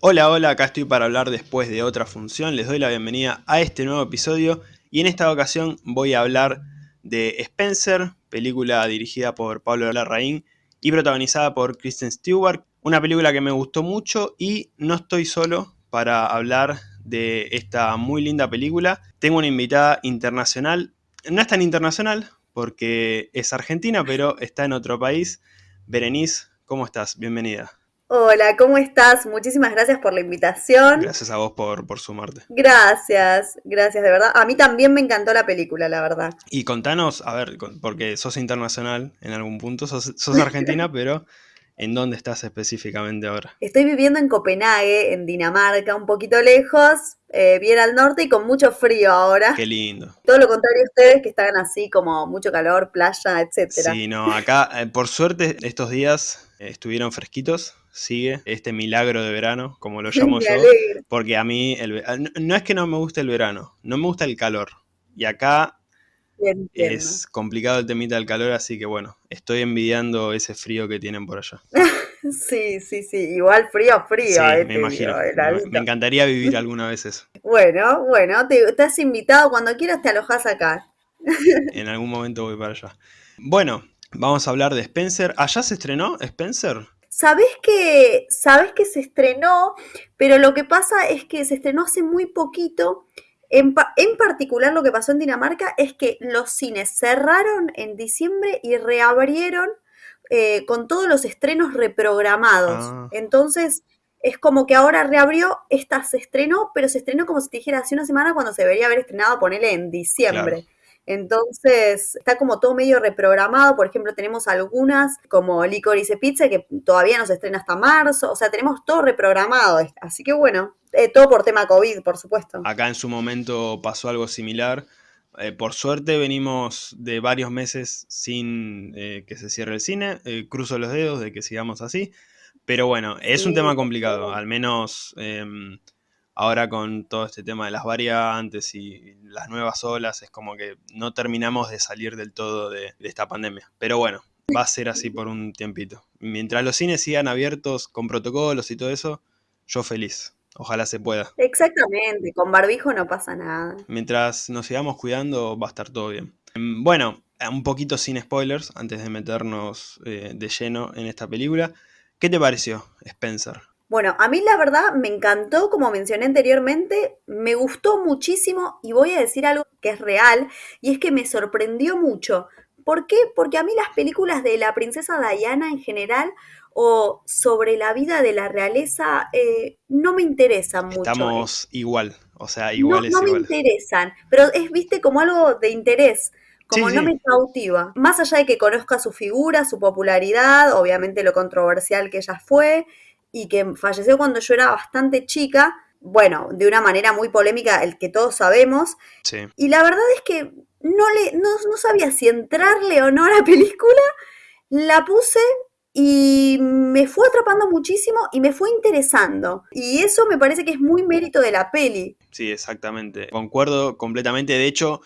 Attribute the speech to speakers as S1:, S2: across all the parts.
S1: Hola, hola, acá estoy para hablar después de otra función. Les doy la bienvenida a este nuevo episodio y en esta ocasión voy a hablar de Spencer, película dirigida por Pablo Larraín y protagonizada por Kristen Stewart. Una película que me gustó mucho y no estoy solo para hablar de esta muy linda película. Tengo una invitada internacional, no es tan internacional porque es argentina, pero está en otro país. Berenice, ¿cómo estás? Bienvenida.
S2: Hola, ¿cómo estás? Muchísimas gracias por la invitación.
S1: Gracias a vos por, por sumarte.
S2: Gracias, gracias, de verdad. A mí también me encantó la película, la verdad.
S1: Y contanos, a ver, porque sos internacional en algún punto, sos, sos argentina, pero ¿en dónde estás específicamente ahora?
S2: Estoy viviendo en Copenhague, en Dinamarca, un poquito lejos, eh, bien al norte y con mucho frío ahora.
S1: Qué lindo.
S2: Todo lo contrario a ustedes que están así como mucho calor, playa, etcétera.
S1: Sí, no, acá eh, por suerte estos días eh, estuvieron fresquitos, sigue este milagro de verano, como lo llamo yo, porque a mí el ve- no no es que no me guste el verano, no me gusta el calor. Y acá Es complicado el temita del calor, así que bueno, estoy envidiando ese frío que tienen por allá.
S2: Sí, sí, sí, igual frío, frío.
S1: Sí,
S2: eh,
S1: me imagino.
S2: digo,
S1: Me, encantaría vivir alguna vez eso.
S2: Bueno, bueno, te, te has invitado, cuando quieras te alojas acá.
S1: En algún momento voy para allá. Bueno, vamos a hablar de Spencer. ¿Allá se estrenó Spencer?
S2: Sabés que, sabés que se estrenó, pero lo que pasa es que se estrenó hace muy poquito. En, pa- en particular lo que pasó en Dinamarca es que los cines cerraron en diciembre y reabrieron eh, con todos los estrenos reprogramados.
S1: Ah.
S2: Entonces es como que ahora reabrió, esta se estrenó, pero se estrenó como si te dijera hace una semana cuando se debería haber estrenado, ponele en diciembre. Entonces, está como todo medio reprogramado. Por ejemplo, tenemos algunas como Licorice Pizza que todavía no se estrena hasta marzo. O sea, tenemos todo reprogramado. Así que bueno, eh, todo por tema COVID, por supuesto.
S1: Acá en su momento pasó algo similar. Eh, por suerte venimos de varios meses sin eh, que se cierre el cine. Cruzo los dedos de que sigamos así. Pero bueno, es un tema complicado. Al menos em, ahora con todo este tema de las variantes y las nuevas olas, es como que no terminamos de salir del todo de, de esta pandemia. Pero bueno, va a ser así por un tiempito. Mientras los cines sigan abiertos con protocolos y todo eso, yo feliz. Ojalá se pueda.
S2: Exactamente, con barbijo no pasa nada.
S1: Mientras nos sigamos cuidando, va a estar todo bien. Mm, Bueno, un poquito sin spoilers, antes de meternos eh, de lleno en esta película. ¿Qué te pareció, Spencer?
S2: Bueno, a mí la verdad me encantó, como mencioné anteriormente, me gustó muchísimo y voy a decir algo que es real y es que me sorprendió mucho. ¿Por qué? Porque a mí las películas de la princesa Diana en general o sobre la vida de la realeza eh, no me interesan mucho.
S1: Estamos igual, o sea,
S2: No,
S1: iguales,
S2: no me interesan, pero es, viste, como algo de interés, como
S1: Sí,
S2: no
S1: sí.
S2: me cautiva. Más allá de que conozca su figura, su popularidad, obviamente lo controversial que ella fue, y que falleció cuando yo era bastante chica, bueno, de una manera muy polémica, el que todos sabemos,
S1: Sí.
S2: y la verdad es que no, le, no, no sabía si entrarle o no a la película, la puse y me fue atrapando muchísimo y me fue interesando. Y eso me parece que es muy mérito de la peli.
S1: Sí, exactamente. Concuerdo completamente. De hecho,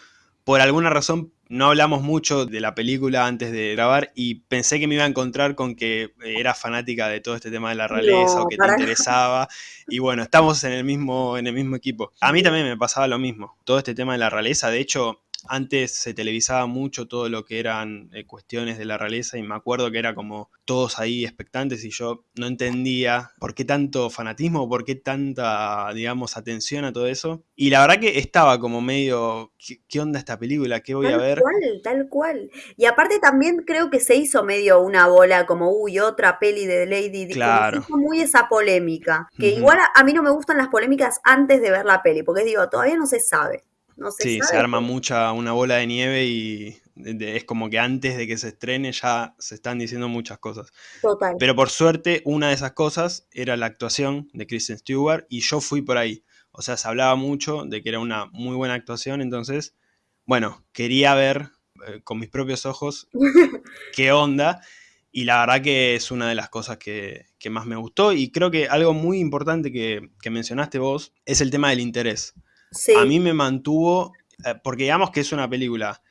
S1: por alguna razón no hablamos mucho de la película antes de grabar y pensé que me iba a encontrar con que era fanática de todo este tema de la realeza
S2: No,
S1: o que te interesaba. Y bueno, estamos en el mismo, en el mismo equipo. A mí también me pasaba lo mismo. Todo este tema de la realeza. De hecho, antes se televisaba mucho todo lo que eran eh, cuestiones de la realeza y me acuerdo que era como todos ahí expectantes y yo no entendía por qué tanto fanatismo, por qué tanta, digamos, atención a todo eso. Y la verdad que estaba como medio, ¿qué, qué onda esta película? ¿Qué voy a
S2: Tal
S1: ver?
S2: cual, tal cual. Y aparte también creo que se hizo medio una bola como, uy, otra peli de Lady Di.
S1: Claro.
S2: Se hizo muy esa polémica. Que igual a, a mí no me gustan las polémicas antes de ver la peli, porque digo, todavía no se sabe. No se
S1: Sí, se arma mucha una bola de nieve y de- de- es como que antes de que se estrene ya se están diciendo muchas cosas.
S2: Total.
S1: Pero por suerte, una de esas cosas era la actuación de Kristen Stewart y yo fui por ahí. O sea, se hablaba mucho de que era una muy buena actuación, entonces, bueno, quería ver eh, con mis propios ojos qué onda. Y la verdad que es una de las cosas que, que más me gustó. Y creo que algo muy importante que, que mencionaste vos es el tema del interés.
S2: Sí.
S1: A mí me mantuvo, eh, porque digamos que es una película,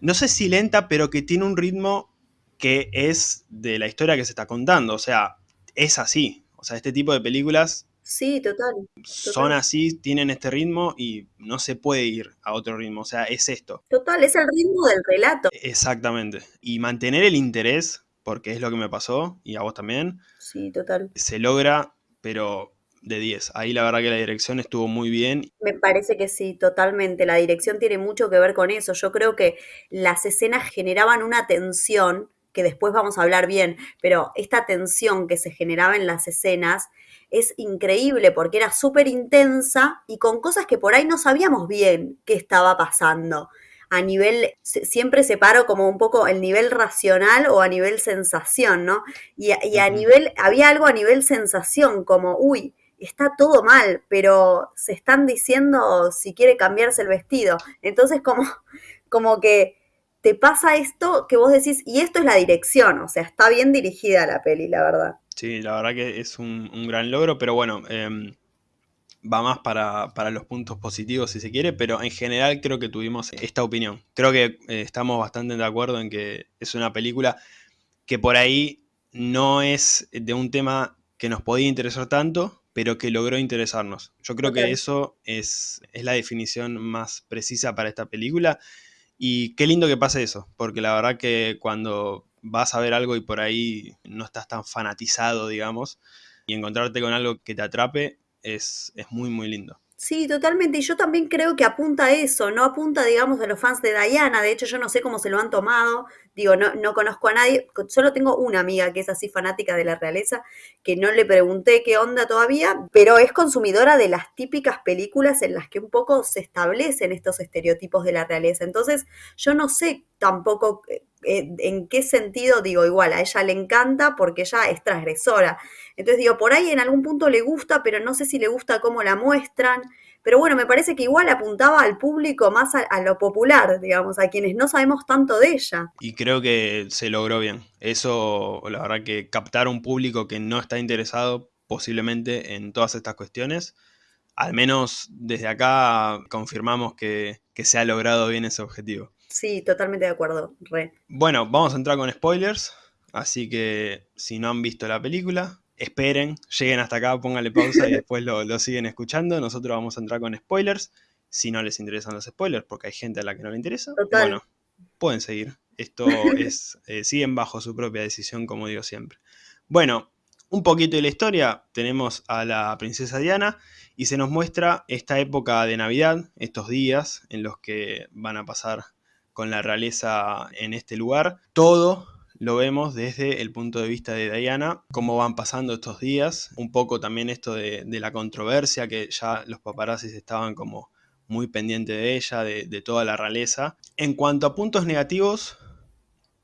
S1: no sé si lenta, pero que tiene un ritmo que es de la historia que se está contando. O sea, es así. O sea, este tipo de películas
S2: Sí, total,
S1: Son así, tienen este ritmo y no se puede ir a otro ritmo. O sea, es esto.
S2: Total, es el ritmo del relato.
S1: Exactamente. Y mantener el interés, porque es lo que me pasó, y a vos también.
S2: Sí, total.
S1: Se logra, pero de 10. Ahí la verdad que la dirección estuvo muy bien.
S2: Me parece que sí, totalmente. La dirección tiene mucho que ver con eso. Yo creo que las escenas generaban una tensión, que después vamos a hablar bien, pero esta tensión que se generaba en las escenas es increíble porque era súper intensa y con cosas que por ahí no sabíamos bien qué estaba pasando. A nivel, siempre separo como un poco el nivel racional o a nivel sensación, ¿no? Y, a nivel, había algo a nivel sensación, como, uy, está todo mal, pero se están diciendo si quiere cambiarse el vestido. Entonces, como, como que te pasa esto que vos decís, y esto es la dirección, o sea, está bien dirigida la peli, la verdad.
S1: Sí, la verdad que es un, gran logro, pero bueno, em, va más para, los puntos positivos si se quiere, pero en general creo que tuvimos esta opinión. Creo que eh, estamos bastante de acuerdo en que es una película que por ahí no es de un tema que nos podía interesar tanto, pero que logró interesarnos. Yo creo que eso es, es la definición más precisa para esta película. Y qué lindo que pase eso, porque la verdad que cuando vas a ver algo y por ahí no estás tan fanatizado, digamos, y encontrarte con algo que te atrape es, es muy, muy lindo.
S2: Sí, totalmente. Y yo también creo que apunta a eso, no apunta, digamos, a los fans de Diana. De hecho, yo no sé cómo se lo han tomado. Digo, no, no conozco a nadie. Solo tengo una amiga que es así fanática de la realeza, que no le pregunté qué onda todavía, pero es consumidora de las típicas películas en las que un poco se establecen estos estereotipos de la realeza. Entonces, yo no sé tampoco eh, eh, en qué sentido, digo, igual, a ella le encanta porque ella es transgresora. Entonces digo, por ahí en algún punto le gusta, pero no sé si le gusta cómo la muestran. Pero bueno, me parece que igual apuntaba al público más a, lo popular, digamos, a quienes no sabemos tanto de ella.
S1: Y creo que se logró bien. Eso, la verdad que captar un público que no está interesado posiblemente en todas estas cuestiones, al menos desde acá confirmamos que, que se ha logrado bien ese objetivo.
S2: Sí, totalmente de acuerdo, re.
S1: Bueno, vamos a entrar con spoilers, así que si no han visto la película, esperen, lleguen hasta acá, pónganle pausa y después lo, siguen escuchando. Nosotros vamos a entrar con spoilers. Si no les interesan los spoilers, porque hay gente a la que no le interesa, bueno, pueden seguir. Esto es, eh, siguen bajo su propia decisión, como digo siempre. Bueno, un poquito de la historia, tenemos a la princesa Diana y se nos muestra esta época de Navidad, estos días en los que van a pasar con la realeza en este lugar. Todo lo vemos desde el punto de vista de Diana, cómo van pasando estos días, un poco también esto de, la controversia, que ya los paparazzis estaban como muy pendientes de ella, de, toda la realeza. En cuanto a puntos negativos,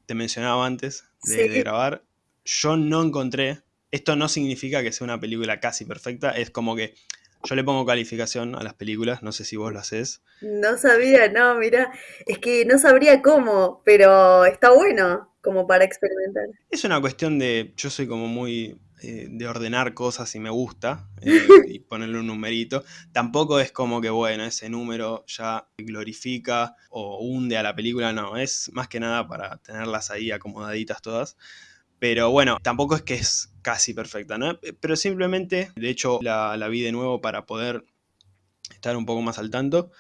S1: te mencionaba antes de, grabar, yo no encontré, esto no significa que sea una película casi perfecta, es como que yo le pongo calificación a las películas, no sé si vos lo haces.
S2: No sabía, no, mira, es que no sabría cómo, pero está bueno como para experimentar.
S1: Es una cuestión de, yo soy como muy eh, de ordenar cosas y me gusta, eh, y ponerle un numerito. Tampoco es como que, bueno, ese número ya glorifica o hunde a la película, no, es más que nada para tenerlas ahí acomodaditas todas. Pero bueno, tampoco es que es casi perfecta, ¿no? Pero simplemente, de hecho, la, la vi de nuevo para poder estar un poco más al tanto.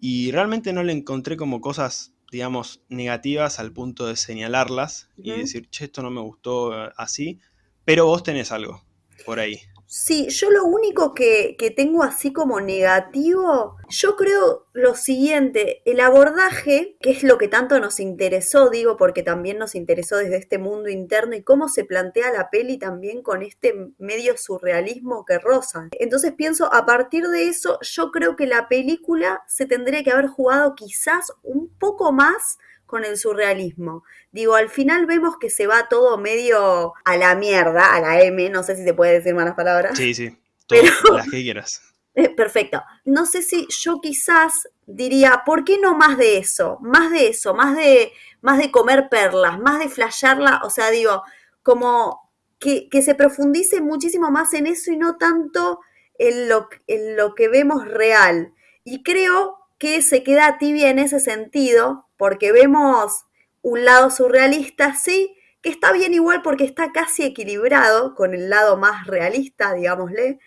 S1: Y realmente no le encontré como cosas digamos, negativas al punto de señalarlas y decir, che, esto no me gustó eh, así, pero vos tenés algo por ahí.
S2: Sí, yo lo único que, que, tengo así como negativo, yo creo lo siguiente, el abordaje, que es lo que tanto nos interesó, digo, porque también nos interesó desde este mundo interno y cómo se plantea la peli también con este medio surrealismo que roza. Entonces pienso, a partir de eso, yo creo que la película se tendría que haber jugado quizás un poco más con el surrealismo. Digo, al final vemos que se va todo medio a la mierda, a la M, no sé si se puede decir malas palabras.
S1: Sí, sí, todas las que quieras.
S2: Eh, perfecto. No sé si yo quizás diría, ¿por qué no más de eso? Más de eso, más de, más de comer perlas, más de flashearla, o sea, digo, como que, que se profundice muchísimo más en eso y no tanto en lo, en lo que vemos real. Y creo que se queda tibia en ese sentido, porque vemos un lado surrealista, sí, que está bien igual porque está casi equilibrado con el lado más realista, digámosle,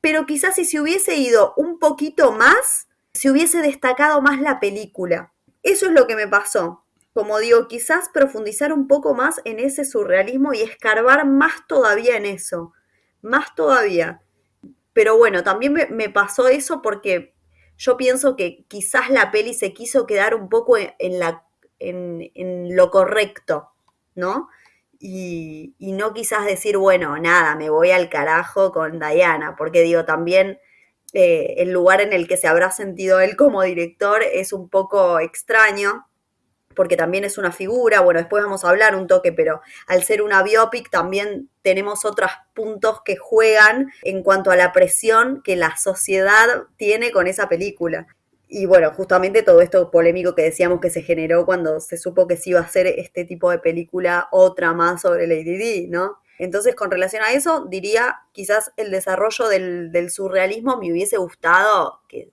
S2: pero quizás si se hubiese ido un poquito más, se hubiese destacado más la película. Eso es lo que me pasó. Como digo, quizás profundizar un poco más en ese surrealismo y escarbar más todavía en eso. Más todavía. Pero bueno, también me, pasó eso porque yo pienso que quizás la peli se quiso quedar un poco en, la, en lo correcto, ¿no? y, no quizás decir, bueno, nada, me voy al carajo con Diana, porque digo, también eh, el lugar en el que se habrá sentido él como director es un poco extraño, porque también es una figura, bueno, después vamos a hablar un toque, pero al ser una biopic también tenemos otros puntos que juegan en cuanto a la presión que la sociedad tiene con esa película. Y bueno, justamente todo esto polémico que decíamos que se generó cuando se supo que se iba a hacer este tipo de película, otra más sobre Lady Di, ¿no? Entonces, con relación a eso, diría quizás el desarrollo del, surrealismo me hubiese gustado que,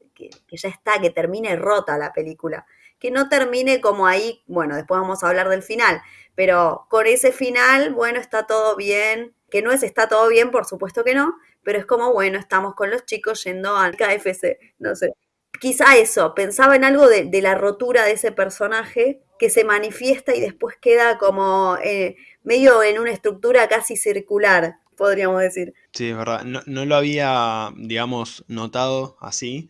S2: ya está, que termine rota la película. Que no termine como ahí, bueno, después vamos a hablar del final, pero con ese final, bueno, está todo bien, que no es está todo bien, por supuesto que no, pero es como, bueno, estamos con los chicos yendo al KFC, no sé quizá eso, pensaba en algo de, la rotura de ese personaje que se manifiesta y después queda como eh, medio en una estructura casi circular, podríamos decir.
S1: Sí, es verdad. No, lo había, digamos, notado así,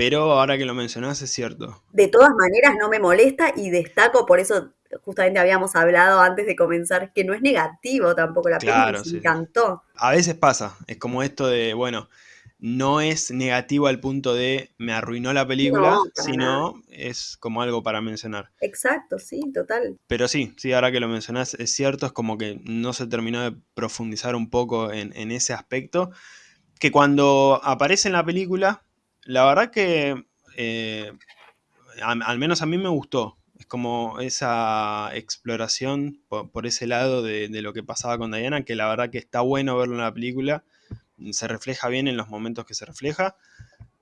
S1: pero ahora que lo mencionas es cierto.
S2: De todas maneras no me molesta y destaco, por eso justamente habíamos hablado antes de comenzar, que no es negativo tampoco la película, me encantó.
S1: A veces pasa, es como esto de, bueno, no es negativo al punto de me arruinó la película, sino es como algo para mencionar.
S2: Exacto, sí, total.
S1: Pero sí, sí, ahora que lo mencionás, es cierto, es como que no se terminó de profundizar un poco en, ese aspecto, que cuando aparece en la película, la verdad que eh, al, menos a mí me gustó. Es como esa exploración por, ese lado de, de, lo que pasaba con Diana, que la verdad que está bueno verlo en la película se refleja bien en los momentos que se refleja,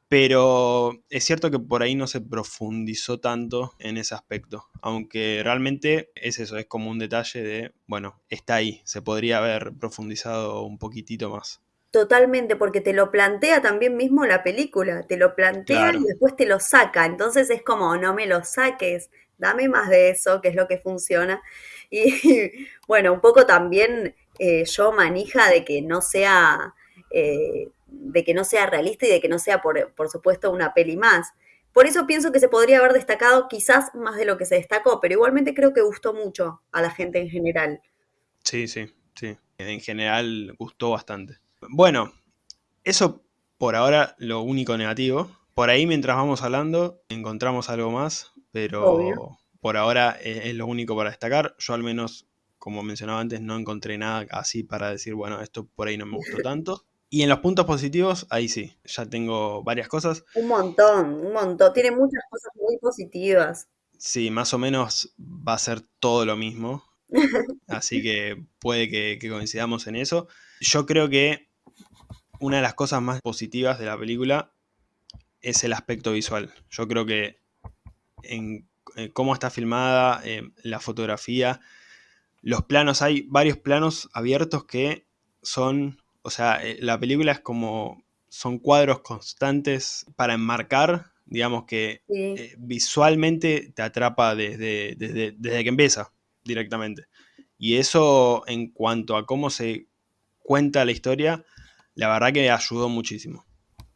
S1: pero es cierto que por ahí no se profundizó tanto en ese aspecto, aunque realmente es eso, es como un detalle de, bueno, está ahí, se podría haber profundizado un poquitito más.
S2: Totalmente, porque te lo plantea también mismo la película, te lo plantea y después te lo saca, entonces es como, no me lo saques, dame más de eso, que es lo que funciona. Y, bueno, un poco también eh, yo manija de que no sea eh, de que no sea realista y de que no sea, por, por supuesto, una peli más. Por eso pienso que se podría haber destacado quizás más de lo que se destacó, pero igualmente creo que gustó mucho a la gente en general.
S1: Sí, sí, sí. En general gustó bastante. Bueno, eso por ahora lo único negativo. Por ahí mientras vamos hablando encontramos algo más, pero por ahora es, lo único para destacar. Yo al menos, como mencionaba antes, no encontré nada así para decir, bueno, esto por ahí no me gustó tanto. Y en los puntos positivos, ahí sí, ya tengo varias cosas.
S2: Un montón, un montón. Tiene muchas cosas muy positivas.
S1: Sí, más o menos va a ser todo lo mismo. Así que puede que, coincidamos en eso. Yo creo que una de las cosas más positivas de la película es el aspecto visual. Yo creo que en, cómo está filmada, eh, la fotografía, los planos, hay varios planos abiertos que son o sea, eh, la película es como, son cuadros constantes para enmarcar, digamos que eh, visualmente te atrapa desde, desde, que empieza directamente. Y eso en cuanto a cómo se cuenta la historia, la verdad que ayudó muchísimo.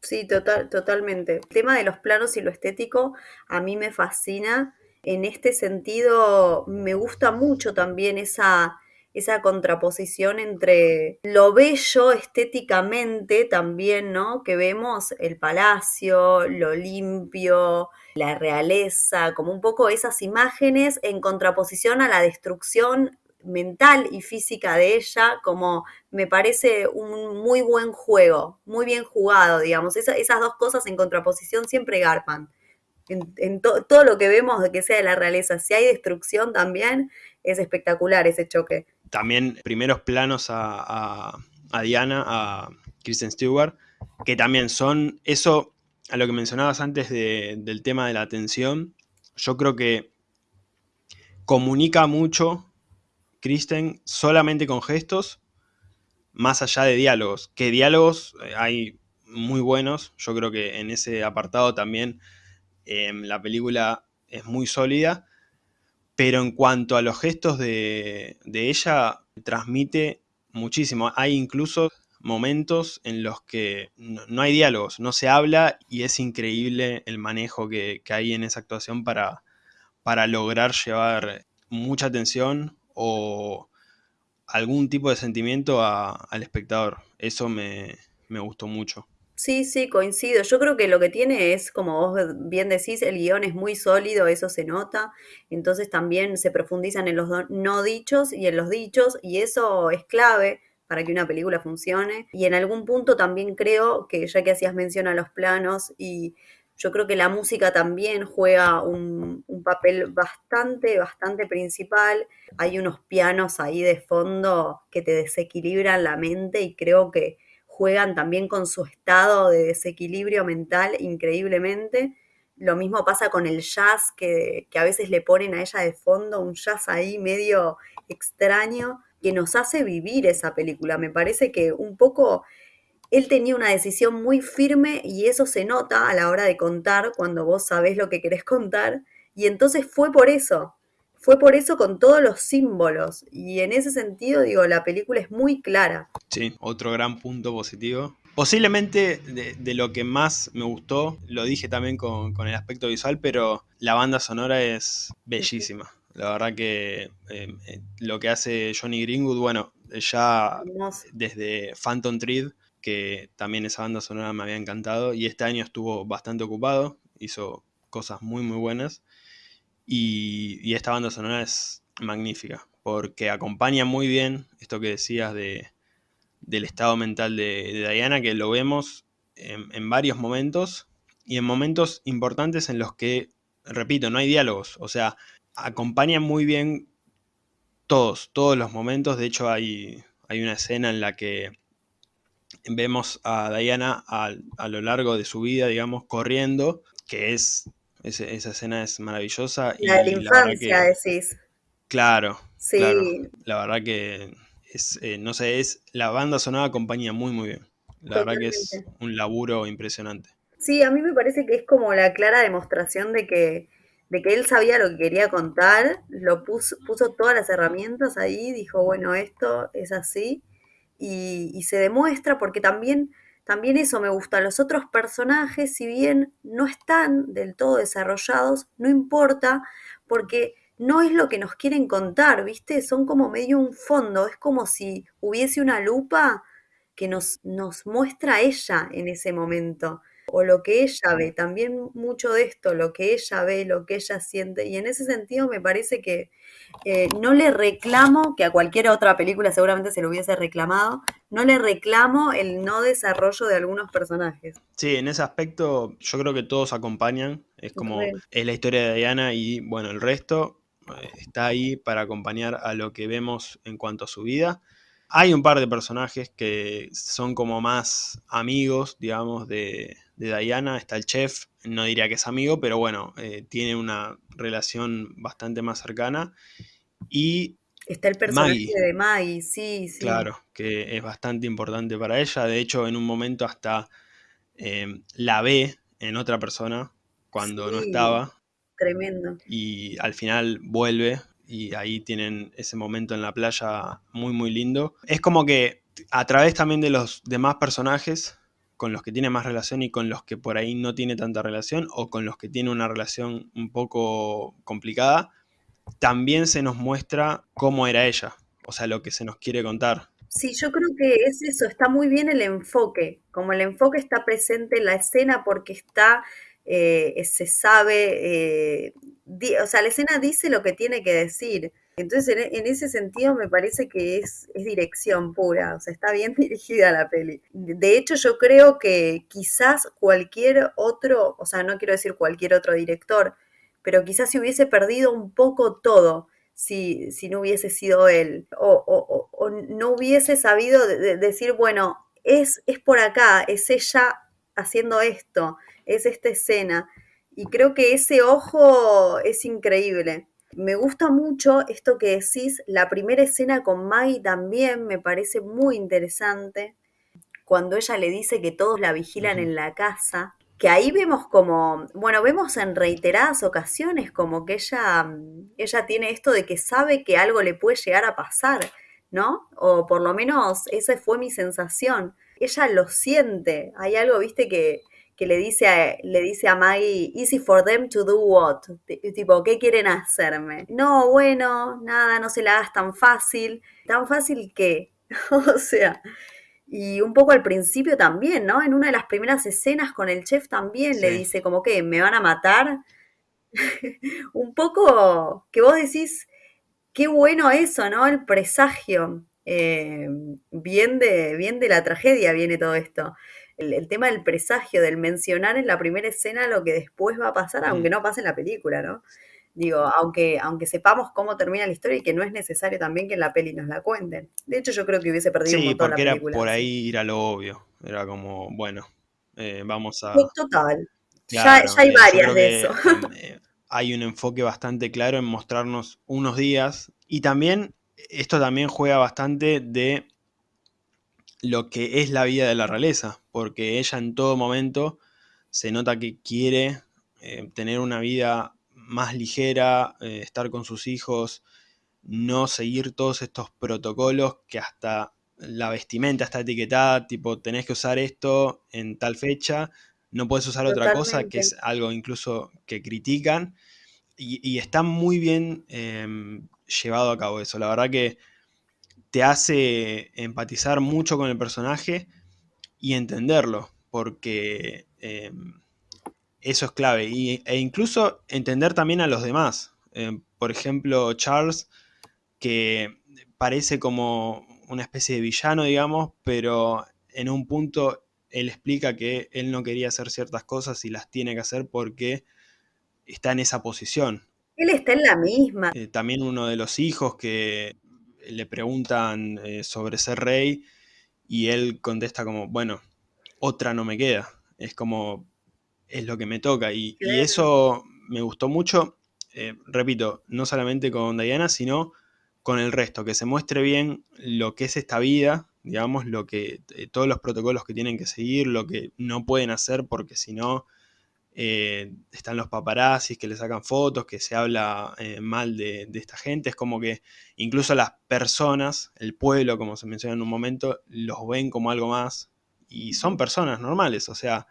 S2: Sí, total, totalmente. El tema de los planos y lo estético a mí me fascina. En este sentido, me gusta mucho también esa, esa contraposición entre lo bello estéticamente también, ¿no? Que vemos el palacio, lo limpio, la realeza, como un poco esas imágenes en contraposición a la destrucción mental y física de ella, como me parece un muy buen juego, muy bien jugado, digamos. esas dos cosas en contraposición siempre garpan. En, todo lo que vemos de que sea de la realeza, si hay destrucción también, es espectacular ese choque
S1: también primeros planos a, Diana, a Kristen Stewart, que también son eso, a lo que mencionabas antes del tema de la atención, yo creo que comunica mucho Kristen solamente con gestos, más allá de diálogos. Que diálogos eh, hay muy buenos, yo creo que en ese apartado también em, la película es muy sólida, pero en cuanto a los gestos de, de ella, transmite muchísimo. Hay incluso momentos en los que no, hay diálogos, no se habla y es increíble el manejo que, hay en esa actuación para, para lograr llevar mucha atención o algún tipo de sentimiento al espectador. Eso me, me gustó mucho.
S2: Sí, sí, coincido. Yo creo que lo que tiene es, como vos bien decís, el guion es muy sólido, eso se nota. Entonces también se profundizan en los no dichos y en los dichos, y eso es clave para que una película funcione. Y en algún punto también creo que, ya que hacías mención a los planos, y yo creo que la música también juega un, papel bastante, bastante principal. Hay unos pianos ahí de fondo que te desequilibran la mente y creo que juegan también con su estado de desequilibrio mental increíblemente. Lo mismo pasa con el jazz, que, a veces le ponen a ella de fondo un jazz ahí medio extraño que nos hace vivir esa película. Me parece que un poco él tenía una decisión muy firme y eso se nota a la hora de contar cuando vos sabés lo que querés contar. Y entonces fue por eso, fue por eso con todos los símbolos. Y en ese sentido, digo, la película es muy clara.
S1: Sí, otro gran punto positivo. Posiblemente de, lo que más me gustó, lo dije también con, con, el aspecto visual, pero la banda sonora es bellísima. La verdad que eh, eh, lo que hace Johnny Greenwood, bueno, ya desde Phantom Thread, que también esa banda sonora me había encantado, y este año estuvo bastante ocupado, hizo cosas muy muy buenas, y, esta banda sonora es magnífica, porque acompaña muy bien esto que decías de, del estado mental de, Diana, que lo vemos en varios momentos, y en momentos importantes en los que, repito, no hay diálogos, o sea, acompaña muy bien todos, todos los momentos. De hecho, hay, hay una escena en la que vemos a Diana a, lo largo de su vida, digamos, corriendo, que es, esa escena es maravillosa.
S2: La de la infancia, decís.
S1: Claro, sí. Claro, la verdad que es, eh, no sé, es, la banda sonora acompaña muy, muy bien. La verdad que es un laburo impresionante.
S2: Sí, a mí me parece que es como la clara demostración de que de que él sabía lo que quería contar, lo puso, puso todas las herramientas ahí, dijo, bueno, esto es así, y, se demuestra porque también, también eso me gusta, los otros personajes, si bien no están del todo desarrollados, no importa, porque no es lo que nos quieren contar, ¿viste? Son como medio un fondo, es como si hubiese una lupa que nos, nos muestra ella en ese momento o lo que ella ve, también mucho de esto, lo que ella ve, lo que ella siente, y en ese sentido me parece que eh, no le reclamo, que a cualquier otra película seguramente se lo hubiese reclamado, no le reclamo el no desarrollo de algunos personajes.
S1: Sí, en ese aspecto yo creo que todos acompañan, es como es la historia de Diana y bueno, el resto eh, está ahí para acompañar a lo que vemos en cuanto a su vida. Hay un par de personajes que son como más amigos, digamos, de, de Diana, está el chef, no diría que es amigo, pero bueno, eh, tiene una relación bastante más cercana. Y
S2: Está el personaje de Maggie, sí, sí.
S1: Claro, que es bastante importante para ella. De hecho, en un momento hasta eh, la ve en otra persona cuando no estaba.
S2: Tremendo.
S1: Y al final vuelve y ahí tienen ese momento en la playa muy, muy lindo. Es como que a través también de los demás personajes con los que tiene más relación y con los que por ahí no tiene tanta relación o con los que tiene una relación un poco complicada, también se nos muestra cómo era ella, o sea, lo que se nos quiere contar.
S2: Sí, yo creo que es eso, está muy bien el enfoque, como el enfoque está presente en la escena porque está, eh, se sabe, eh, o sea, la escena dice lo que tiene que decir. Entonces, en, ese sentido me parece que es, dirección pura, o sea, está bien dirigida la peli. De hecho, yo creo que quizás cualquier otro, o sea, no quiero decir cualquier otro director, pero quizás se hubiese perdido un poco todo si, si no hubiese sido él, o, no hubiese sabido decir, bueno, es, es por acá, es ella haciendo esto, es esta escena. Y creo que ese ojo es increíble. Me gusta mucho esto que decís, la primera escena con Maggie también me parece muy interesante, cuando ella le dice que todos la vigilan en la casa, que ahí vemos como, bueno, vemos en reiteradas ocasiones como que ella, ella tiene esto de que sabe que algo le puede llegar a pasar, ¿no? O por lo menos esa fue mi sensación. Ella lo siente, hay algo, viste, que, que le dice a, le dice a Maggie, easy for them to do what? Tipo, ¿qué quieren hacerme? No, bueno, nada, no se la hagas tan fácil. ¿Tan fácil que o sea, y un poco al principio también, ¿no? En una de las primeras escenas con el chef también le dice como que me van a matar. un poco que vos decís, qué bueno eso, ¿no? El presagio. Eh, bien, de, bien de la tragedia viene todo esto el, tema del presagio, del mencionar en la primera escena lo que después va a pasar, aunque mm. no pase en la película, ¿no? Digo, aunque, aunque sepamos cómo termina la historia y que no es necesario también que en la peli nos la cuenten. De hecho, yo creo que hubiese perdido un montón la película.
S1: porque era por ahí ir a lo obvio. Era como, bueno, eh, vamos a...
S2: Total. ya, hay eh, varias de eso.
S1: Eh, hay un enfoque bastante claro en mostrarnos unos días y también, esto también juega bastante de lo que es la vida de la realeza, porque ella en todo momento se nota que quiere eh, tener una vida más ligera, eh, estar con sus hijos, no seguir todos estos protocolos que hasta la vestimenta está etiquetada, tipo tenés que usar esto en tal fecha, no puedes usar otra cosa, que es algo incluso que critican, y, está muy bien em, llevado a cabo eso. La verdad que te hace empatizar mucho con el personaje y entenderlo, porque em, eso es clave. e incluso entender también a los demás. Em, por ejemplo, Charles, que parece como una especie de villano, digamos, pero en un punto él explica que él no quería hacer ciertas cosas y las tiene que hacer porque está en esa posición.
S2: Él está en la misma.
S1: Eh, también uno de los hijos que le preguntan eh, sobre ser rey y él contesta como, bueno, otra no me queda. Es como, es lo que me toca. Y, eso me gustó mucho, eh, repito, no solamente con Diana, sino con el resto, que se muestre bien lo que es esta vida, digamos, lo que, eh, todos los protocolos que tienen que seguir, lo que no pueden hacer porque si no eh, están los paparazzis que le sacan fotos, que se habla eh, mal de, esta gente, es como que incluso las personas, el pueblo, como se menciona en un momento, los ven como algo más y son personas normales, o sea,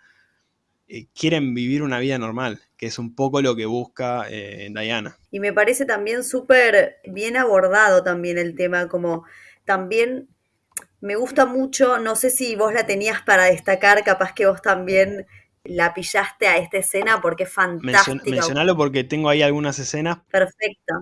S1: eh, quieren vivir una vida normal, que es un poco lo que busca Diana.
S2: Y me parece también súper bien abordado también el tema, como también me gusta mucho, no sé si vos la tenías para destacar, capaz que vos también la pillaste a esta escena porque es fantástica.
S1: mencionalo porque tengo ahí algunas escenas.
S2: Perfecto.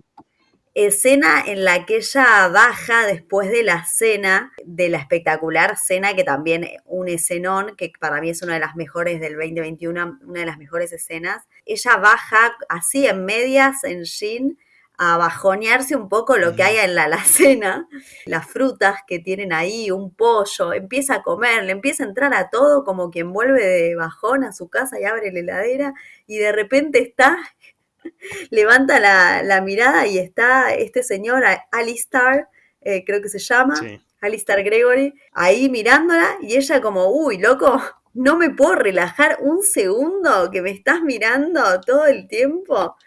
S2: Escena en la que ella baja después de la cena, de la espectacular cena, que también un escenón, que para mí es una de las mejores del 2021, una de las mejores escenas. Ella baja así en medias, en jean, a bajonearse un poco lo que hay en la alacena, las frutas que tienen ahí, un pollo, empieza a comer, le empieza a entrar a todo como quien vuelve de bajón a su casa y abre la heladera y de repente está, levanta la, mirada y está este señor, Alistar, eh, creo que se llama, Alistar Gregory, ahí mirándola y ella como, uy, loco, no me puedo relajar un segundo que me estás mirando todo el tiempo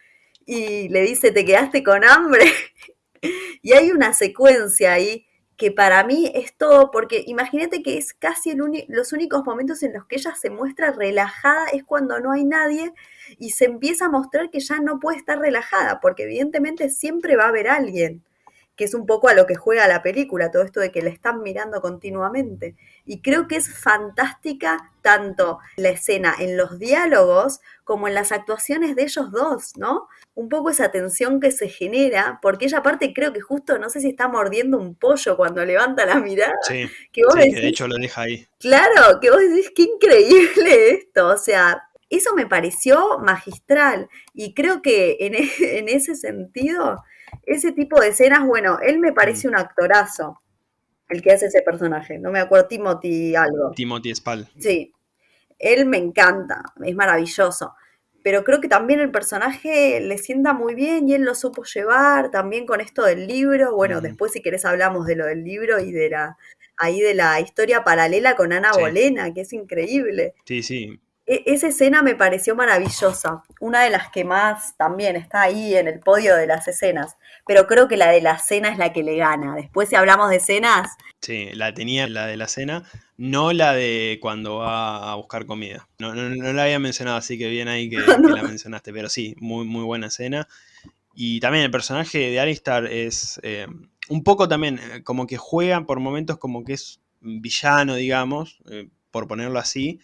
S2: y le dice, te quedaste con hambre. y hay una secuencia ahí que para mí es todo, porque imagínate que es casi el los únicos momentos en los que ella se muestra relajada es cuando no hay nadie y se empieza a mostrar que ya no puede estar relajada, porque evidentemente siempre va a haber alguien que es un poco a lo que juega la película, todo esto de que la están mirando continuamente. Y creo que es fantástica tanto la escena en los diálogos como en las actuaciones de ellos dos, ¿no? Un poco esa tensión que se genera, porque ella aparte creo que justo, no sé si está mordiendo un pollo cuando levanta la mirada.
S1: Sí, que, vos de hecho lo deja ahí.
S2: Claro, que vos decís, qué increíble esto, o sea, eso me pareció magistral y creo que en, en ese sentido ese tipo de escenas, bueno, él me parece mm. un actorazo, el que hace ese personaje. No me acuerdo, Timothy algo.
S1: Timothy Spall.
S2: Sí, él me encanta, es maravilloso. pero creo que también el personaje le sienta muy bien y él lo supo llevar también con esto del libro. Bueno, después si querés hablamos de lo del libro y de la ahí de la historia paralela con Ana Bolena, que es increíble.
S1: Sí, sí.
S2: E, esa escena me pareció maravillosa, una de las que más también está ahí en el podio de las escenas, pero creo que la de la cena es la que le gana. Después si hablamos de escenas...
S1: Sí, la tenía la de la cena, no la de cuando va a buscar comida. No, no, la había mencionado, así que bien ahí que, la mencionaste, pero sí, muy, muy buena escena. Y también el personaje de Alistar es eh, un poco también eh, como que juega por momentos como que es villano, digamos, eh, por ponerlo así,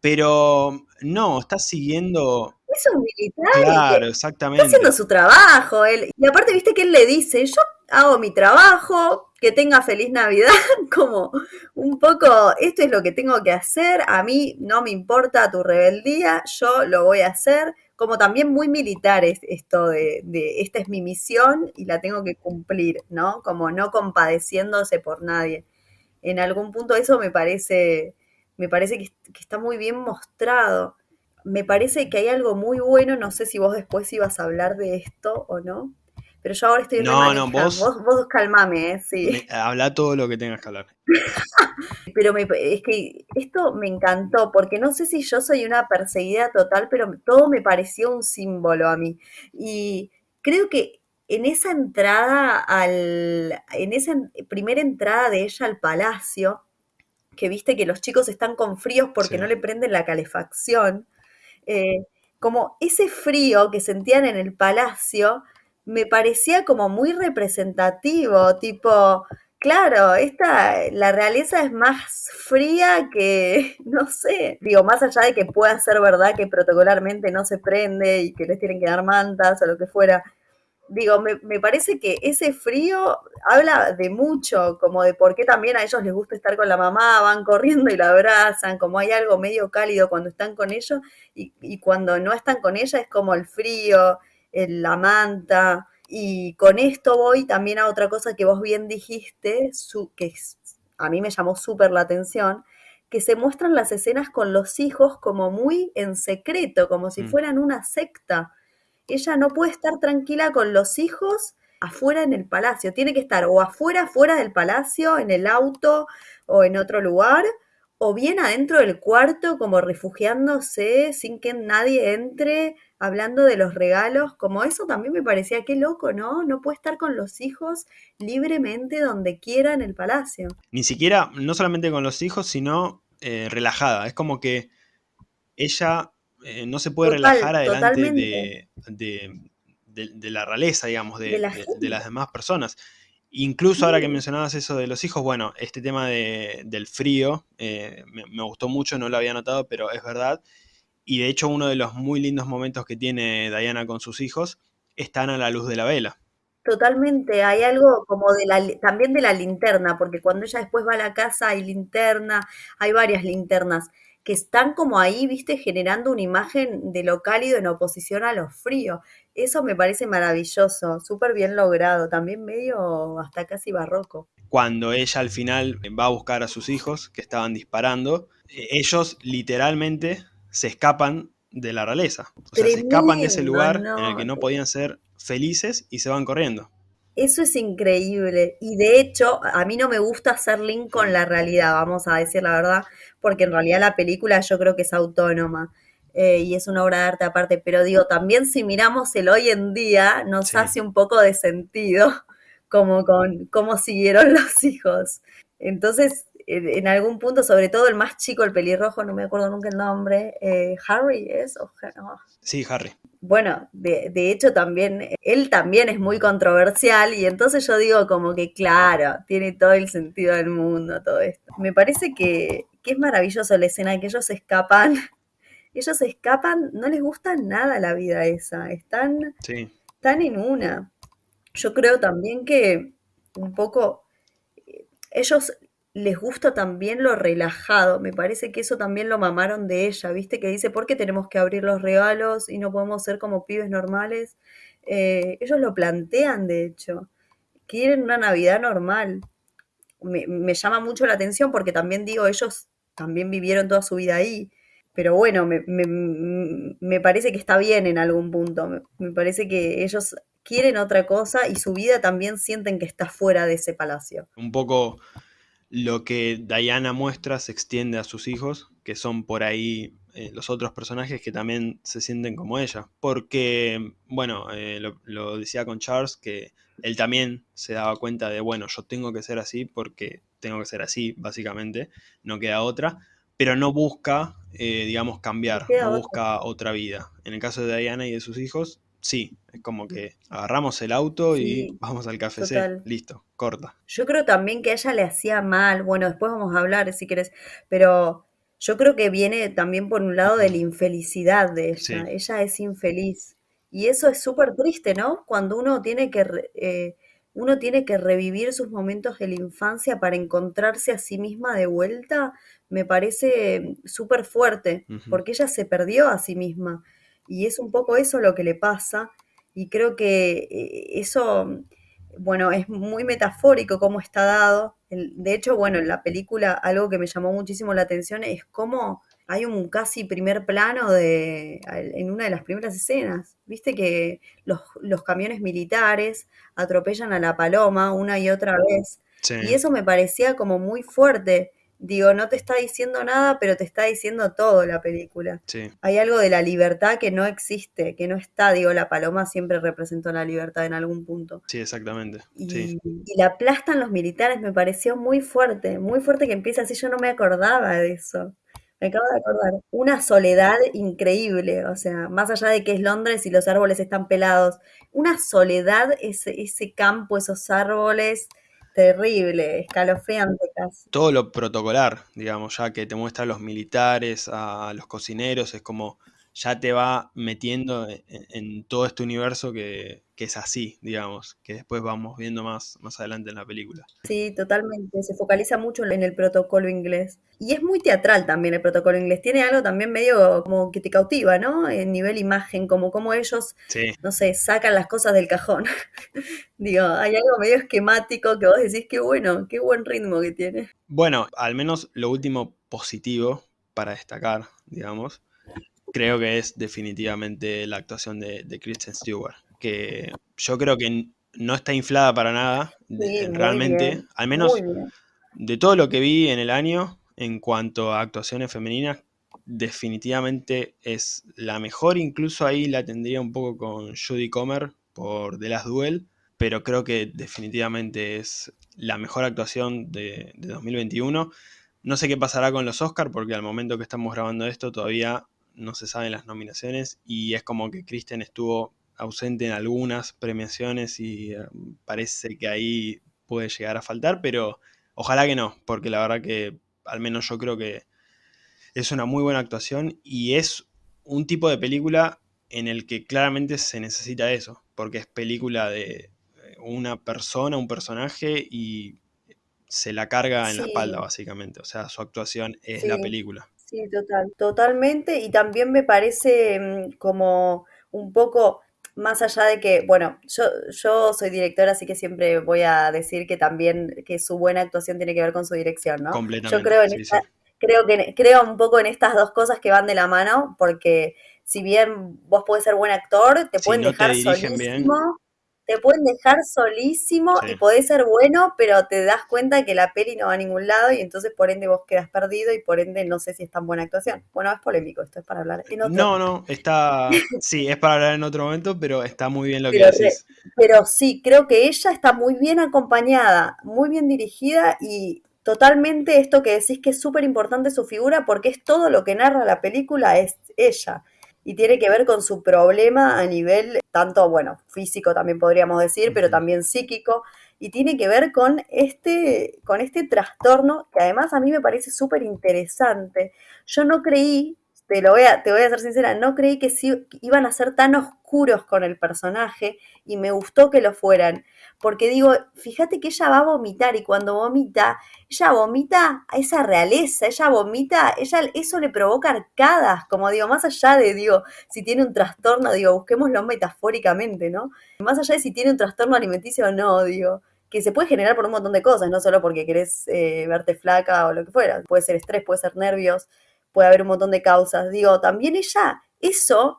S1: pero no, está siguiendo...
S2: Es un militar.
S1: Claro, exactamente.
S2: Está haciendo su trabajo. Él. Y aparte, viste que él le dice, yo hago mi trabajo, que tenga feliz Navidad, como un poco, esto es lo que tengo que hacer, a mí no me importa tu rebeldía, yo lo voy a hacer, como también muy militar es esto de, de esta es mi misión y la tengo que cumplir, ¿no? Como no compadeciéndose por nadie. En algún punto eso me parece me parece que, está muy bien mostrado. Me parece que hay algo muy bueno, no sé si vos después ibas a hablar de esto o no, pero yo ahora estoy...
S1: No, no, vos,
S2: vos, vos calmame, ¿eh? sí.
S1: habla todo lo que tengas que hablar.
S2: pero es que esto me encantó, porque no sé si yo soy una perseguida total, pero todo me pareció un símbolo a mí. Y creo que en esa entrada al, en esa primera entrada de ella al palacio, que viste que los chicos están con fríos porque no le prenden la calefacción. Eh, como ese frío que sentían en el palacio me parecía como muy representativo, tipo, claro, esta, la realeza es más fría que, no sé, digo, más allá de que pueda ser verdad que protocolarmente no se prende y que les tienen que dar mantas o lo que fuera, digo, me, me, parece que ese frío habla de mucho, como de por qué también a ellos les gusta estar con la mamá, van corriendo y la abrazan, como hay algo medio cálido cuando están con ellos y, y cuando no están con ella es como el frío, el, la manta. Y con esto voy también a otra cosa que vos bien dijiste, su, que a mí me llamó súper la atención, que se muestran las escenas con los hijos como muy en secreto, como si mm. fueran una secta ella no puede estar tranquila con los hijos afuera en el palacio. Tiene que estar o afuera, fuera del palacio, en el auto o en otro lugar, o bien adentro del cuarto, como refugiándose sin que nadie entre, hablando de los regalos. Como eso también me parecía qué loco, ¿no? No puede estar con los hijos libremente donde quiera en el palacio.
S1: Ni siquiera, no solamente con los hijos, sino eh, relajada. Es como que ella eh, no se puede relajar adelante de, la realeza, digamos, de, las demás personas. Incluso ahora que mencionabas eso de los hijos, bueno, este tema del frío eh, me, gustó mucho, no lo había notado, pero es verdad. Y de hecho uno de los muy lindos momentos que tiene Diana con sus hijos están a la luz de la vela.
S2: Totalmente, hay algo como de la, también de la linterna, porque cuando ella después va a la casa hay linterna, hay varias linternas que están como ahí, viste, generando una imagen de lo cálido en oposición a lo frío. Eso me parece maravilloso, súper bien logrado, también medio hasta casi barroco.
S1: Cuando ella al final va a buscar a sus hijos que estaban disparando, eh, ellos literalmente se escapan de la realeza. O sea, se escapan de ese lugar en el que no podían ser felices y se van corriendo.
S2: Eso es increíble. Y de hecho, a mí no me gusta hacer link con la realidad, vamos a decir la verdad, porque en realidad la película yo creo que es autónoma. Eh, y es una obra de arte aparte, pero digo, también si miramos el hoy en día, nos hace un poco de sentido como con cómo siguieron los hijos. Entonces, en algún punto, sobre todo el más chico, el pelirrojo, no me acuerdo nunca el nombre, eh, Harry es.
S1: Sí, Harry.
S2: Bueno, de, de, hecho también, él también es muy controversial y entonces yo digo como que claro, tiene todo el sentido del mundo todo esto. Me parece que, que es maravilloso la escena de que ellos escapan, ellos escapan, no les gusta nada la vida esa, están, están en una. Yo creo también que un poco eh, ellos les gusta también lo relajado. Me parece que eso también lo mamaron de ella, ¿viste? Que dice, ¿por qué tenemos que abrir los regalos y no podemos ser como pibes normales? Eh, ellos lo plantean, de hecho. Quieren una Navidad normal. Me, me, llama mucho la atención porque también digo, ellos también vivieron toda su vida ahí. pero bueno, me, me, parece que está bien en algún punto. Me, parece que ellos quieren otra cosa y su vida también sienten que está fuera de ese palacio.
S1: Un poco lo que Diana muestra se extiende a sus hijos, que son por ahí eh, los otros personajes que también se sienten como ella. Porque, bueno, eh, lo, lo, decía con Charles, que él también se daba cuenta de, bueno, yo tengo que ser así porque tengo que ser así, básicamente, no queda otra pero no busca, eh, digamos, cambiar, no busca otra vida. En el caso de Diana y de sus hijos, sí, es como que agarramos el auto y vamos al café, listo, corta.
S2: Yo creo también que a ella le hacía mal, bueno, después vamos a hablar si quieres, pero yo creo que viene también por un lado de la infelicidad de ella, ella es infeliz. Y eso es súper triste, ¿no? Cuando uno tiene que... Eh, uno tiene que revivir sus momentos de la infancia para encontrarse a sí misma de vuelta, me parece súper fuerte, porque ella se perdió a sí misma. Y es un poco eso lo que le pasa. Y creo que eh, eso, bueno, es muy metafórico cómo está dado. De hecho, bueno, en la película algo que me llamó muchísimo la atención es cómo hay un casi primer plano de, en una de las primeras escenas. Viste que los, los camiones militares atropellan a la paloma una y otra vez. Y eso me parecía como muy fuerte. Digo, no te está diciendo nada, pero te está diciendo todo la película. Hay algo de la libertad que no existe, que no está. Digo, la paloma siempre representó la libertad en algún punto.
S1: Sí, exactamente.
S2: Y, y la aplastan los militares, me pareció muy fuerte, muy fuerte que empieza así. Yo no me acordaba de eso. Me acabo de acordar. Una soledad increíble, o sea, más allá de que es Londres y los árboles están pelados, una soledad, ese, ese campo, esos árboles, terrible, escalofriante casi.
S1: Todo lo protocolar, digamos, ya que te muestra a los militares, a los cocineros, es como ya te va metiendo en, todo este universo que, es así, digamos, que después vamos viendo más, más adelante en la película.
S2: Sí, totalmente, se focaliza mucho en el protocolo inglés. Y es muy teatral también el protocolo inglés, tiene algo también medio como que te cautiva, ¿no? En nivel imagen, como como ellos, no sé, sacan las cosas del cajón. Digo, hay algo medio esquemático que vos decís, qué bueno, qué buen ritmo que tiene.
S1: Bueno, al menos lo último positivo para destacar, digamos, creo que es definitivamente la actuación de, Kristen Stewart, que yo creo que no está inflada para nada, realmente, al menos de todo lo que vi en el año en cuanto a actuaciones femeninas, definitivamente es la mejor, incluso ahí la tendría un poco con Judy Comer por The Last Duel, pero creo que definitivamente es la mejor actuación de, de 2021. No sé qué pasará con los Oscars, porque al momento que estamos grabando esto todavía no se saben las nominaciones y es como que Kristen estuvo ausente en algunas premiaciones y eh, parece que ahí puede llegar a faltar, pero ojalá que no, porque la verdad que al menos yo creo que es una muy buena actuación y es un tipo de película en el que claramente se necesita eso, porque es película de eh, una persona, un personaje y se la carga en la espalda básicamente, o sea, su actuación es la película.
S2: Sí, total, totalmente. Y también me parece mm, como un poco más allá de que, bueno, yo, yo soy directora, así que siempre voy a decir que también que su buena actuación tiene que ver con su dirección, ¿no?
S1: Completamente.
S2: Yo creo en creo que creo un poco en estas dos cosas que van de la mano, porque si bien vos podés ser buen actor, te pueden dejar solísimo te pueden dejar solísimo y podés ser bueno, pero te das cuenta que la peli no va a ningún lado y entonces por ende vos quedas perdido y por ende no sé si es tan buena actuación. Bueno, es polémico, esto es para hablar en otro
S1: No, no, está, sí, es para hablar en otro momento, pero está muy bien lo que decís.
S2: Pero sí, creo que ella está muy bien acompañada, muy bien dirigida y totalmente esto que decís que es súper importante su figura porque es todo lo que narra la película, es ella y tiene que ver con su problema a nivel tanto, bueno, físico también podríamos decir, pero también psíquico, y tiene que ver con este, con este trastorno que además a mí me parece súper interesante. Yo no creí, te, lo voy a, te voy a ser sincera, no creí que sí, iban a ser tan oscuros con el personaje y me gustó que lo fueran porque digo, fíjate que ella va a vomitar y cuando vomita, ella vomita a esa realeza, ella vomita, ella, eso le provoca arcadas, como digo, más allá de, digo, si tiene un trastorno, digo, busquémoslo metafóricamente, ¿no? Más allá de si tiene un trastorno alimenticio o no, digo, que se puede generar por un montón de cosas, no solo porque querés eh, verte flaca o lo que fuera, puede ser estrés, puede ser nervios, puede haber un montón de causas. Digo, también ella, eso,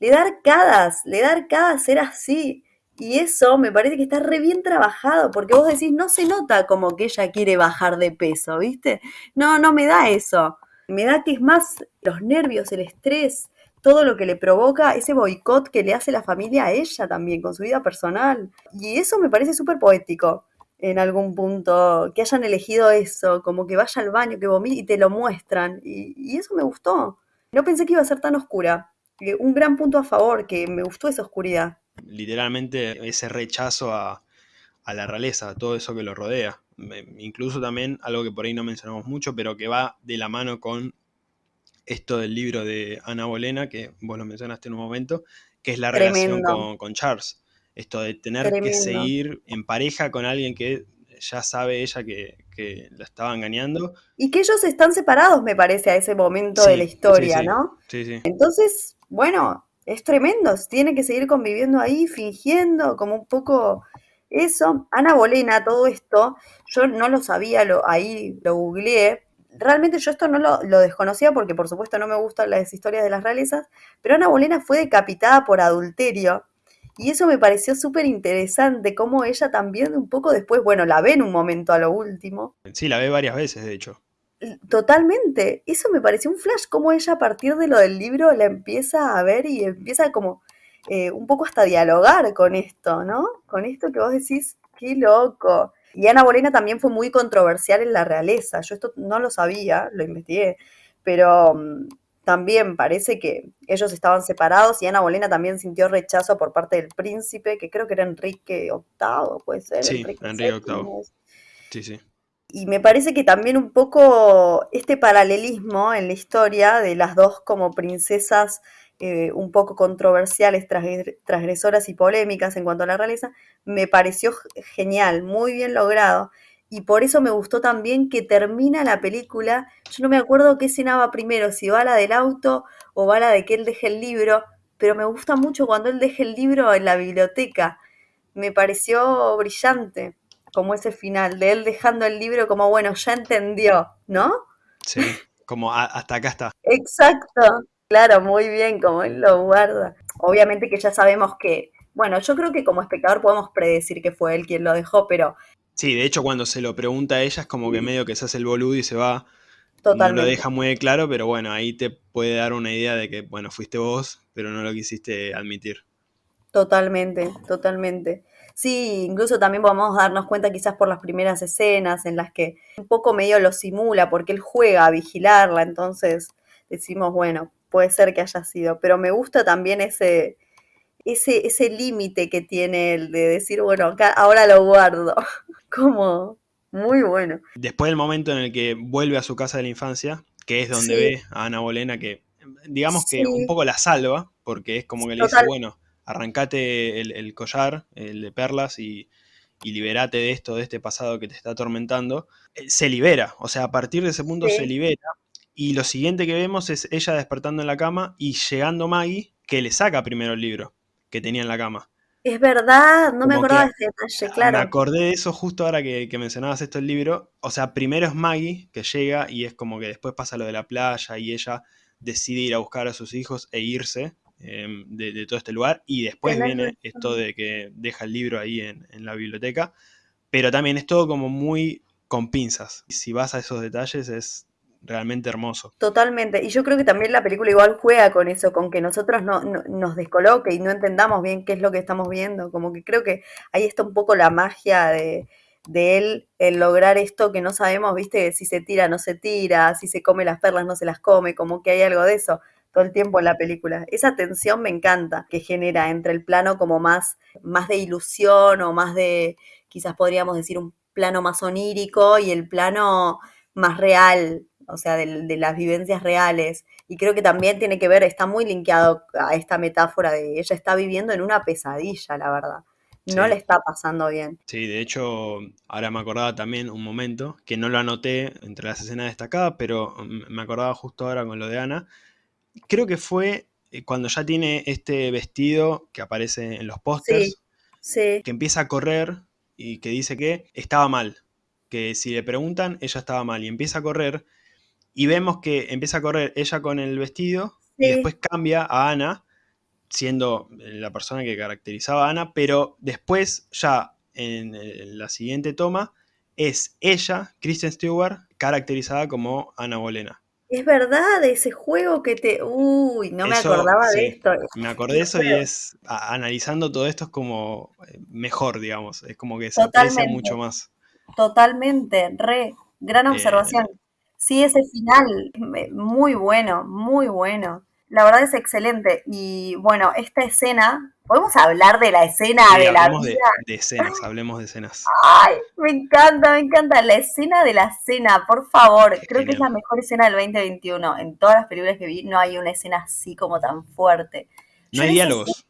S2: le da arcadas, le da arcadas ser así. Y eso me parece que está re bien trabajado, porque vos decís, no se nota como que ella quiere bajar de peso, ¿viste? No, no me da eso. Me da que es más los nervios, el estrés, todo lo que le provoca ese boicot que le hace la familia a ella también, con su vida personal. Y eso me parece súper poético en algún punto, que hayan elegido eso, como que vaya al baño, que vomite y te lo muestran. Y, y eso me gustó. No pensé que iba a ser tan oscura. Eh, un gran punto a favor, que me gustó esa oscuridad
S1: literalmente ese rechazo a, la realeza, a todo eso que lo rodea. Incluso también algo que por ahí no mencionamos mucho, pero que va de la mano con esto del libro de Ana Bolena, que vos lo mencionaste en un momento, que es la relación con, Charles. Esto de tener que seguir en pareja con alguien que ya sabe ella que, la estaba engañando.
S2: Y que ellos están separados, me parece, a ese momento de la historia, ¿no?
S1: Sí, sí.
S2: Entonces, bueno, es tremendo, tiene que seguir conviviendo ahí, fingiendo, como un poco eso. Ana Bolena, todo esto, yo no lo sabía, lo, ahí lo googleé. Realmente yo esto no lo, lo, desconocía porque por supuesto no me gustan las historias de las realezas, pero Ana Bolena fue decapitada por adulterio y eso me pareció súper interesante, como ella también un poco después, bueno, la ve en un momento a lo último.
S1: Sí, la ve varias veces, de hecho.
S2: Totalmente. Eso me pareció un flash, como ella a partir de lo del libro la empieza a ver y empieza como eh, un poco hasta dialogar con esto, ¿no? Con esto que vos decís, qué loco. Y Ana Bolena también fue muy controversial en la realeza. Yo esto no lo sabía, lo investigué, pero mm, también parece que ellos estaban separados y Ana Bolena también sintió rechazo por parte del príncipe, que creo que era Enrique VIII, puede ser.
S1: Sí, Enrique VIII. Sí, sí.
S2: Y me parece que también un poco este paralelismo en la historia de las dos como princesas eh, un poco controversiales, transgresoras y polémicas en cuanto a la realeza, me pareció genial, muy bien logrado. Y por eso me gustó también que termina la película. Yo no me acuerdo qué escena va primero, si va la del auto o va la de que él deje el libro, pero me gusta mucho cuando él deje el libro en la biblioteca. Me pareció brillante como ese final, de él dejando el libro como, bueno, ya entendió, ¿no?
S1: Sí, como hasta acá está.
S2: Exacto, claro, muy bien, como él lo guarda. Obviamente que ya sabemos que, bueno, yo creo que como espectador podemos predecir que fue él quien lo dejó, pero...
S1: Sí, de hecho cuando se lo pregunta a ella es como que medio que se hace el boludo y se va. Totalmente. No lo deja muy claro, pero bueno, ahí te puede dar una idea de que, bueno, fuiste vos, pero no lo quisiste admitir.
S2: Totalmente, totalmente. Sí, incluso también podemos darnos cuenta quizás por las primeras escenas en las que un poco medio lo simula porque él juega a vigilarla, entonces decimos, bueno, puede ser que haya sido, pero me gusta también ese ese ese límite que tiene el de decir, bueno, acá, ahora lo guardo, como muy bueno.
S1: Después del momento en el que vuelve a su casa de la infancia, que es donde ve a Ana Bolena que digamos que un poco la salva, porque es como que le dice, bueno, arrancate el, collar, el de perlas y, liberate de esto, de este pasado que te está atormentando, eh, se libera, o sea, a partir de ese punto se libera. Y lo siguiente que vemos es ella despertando en la cama y llegando Maggie, que le saca primero el libro que tenía en la cama.
S2: Es verdad, no me acordaba de ese detalle, claro.
S1: Me acordé de eso justo ahora que, que, mencionabas esto el libro. O sea, primero es Maggie que llega y es como que después pasa lo de la playa y ella decide ir a buscar a sus hijos e irse. Em, de, todo este lugar. Y después viene esto de que deja el libro ahí en, la biblioteca. Pero también es todo como muy con pinzas. Si vas a esos detalles es realmente hermoso.
S2: Totalmente. Y yo creo que también la película igual juega con eso, con que nosotros no, nos descoloque y no entendamos bien qué es lo que estamos viendo. Como que creo que ahí está un poco la magia de, de él, el lograr esto que no sabemos, viste, si se tira, no se tira, si se come las perlas, no se las come, como que hay algo de eso todo el tiempo en la película. Esa tensión me encanta que genera entre el plano como más, más de ilusión o más de, quizás podríamos decir, un plano más onírico y el plano más real, o sea, de, las vivencias reales. Y creo que también tiene que ver, está muy linkeado a esta metáfora de ella está viviendo en una pesadilla, la verdad. No le está pasando bien.
S1: Sí, de hecho, ahora me acordaba también un momento, que no lo anoté entre las escenas destacadas, pero me acordaba justo ahora con lo de Ana, creo que fue eh, cuando ya tiene este vestido que aparece en los pósters, que empieza a correr y que dice que estaba mal, que si le preguntan, ella estaba mal y empieza a correr y vemos que empieza a correr ella con el vestido y después cambia a Ana, siendo la persona que caracterizaba a Ana, pero después ya en la siguiente toma es ella, Kristen Stewart, caracterizada como Ana Bolena.
S2: Es verdad, ese juego que te... Uy, no me acordaba de esto.
S1: Me acordé de eso y es, analizando todo esto es como eh, mejor, digamos, es como que se aprecia mucho más.
S2: Totalmente, re, gran eh, observación. Sí, ese final, muy bueno, muy bueno. La verdad es excelente. Y bueno, esta escena, podemos hablar de la escena de la vida.
S1: De, escenas, hablemos de escenas.
S2: Ay, me encanta, me encanta. La escena de la cena, por favor. Creo que es la mejor escena del 2021. En todas las películas que vi no hay una escena así como tan fuerte.
S1: No hay diálogos.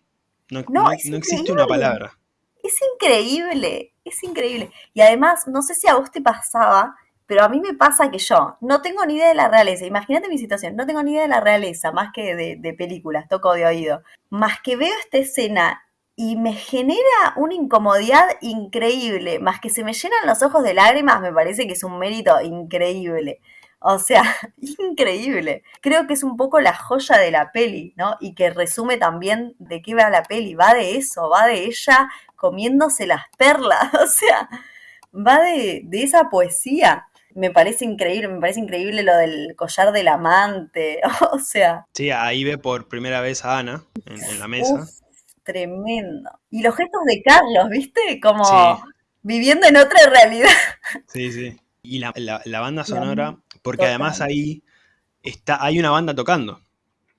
S1: No, no existe una palabra.
S2: Es increíble, es increíble. Y además, no sé si a vos te pasaba, pero a mí me pasa que yo no tengo ni idea de la realeza. Imagínate mi situación, no tengo ni idea de la realeza, más que de, películas, toco de oído. Más que veo esta escena y me genera una incomodidad increíble, más que se me llenan los ojos de lágrimas, me parece que es un mérito increíble. O sea, increíble. Creo que es un poco la joya de la peli, ¿no? Y que resume también de qué va la peli. Va de eso, va de ella comiéndose las perlas. O sea, va de, de esa poesía me parece increíble, me parece increíble lo del collar del amante, o sea.
S1: Sí, ahí ve por primera vez a Ana en, la mesa.
S2: tremendo. Y los gestos de Carlos, ¿viste? Como viviendo en otra realidad.
S1: Sí, sí. Y la, banda sonora, porque además ahí está, hay una banda tocando.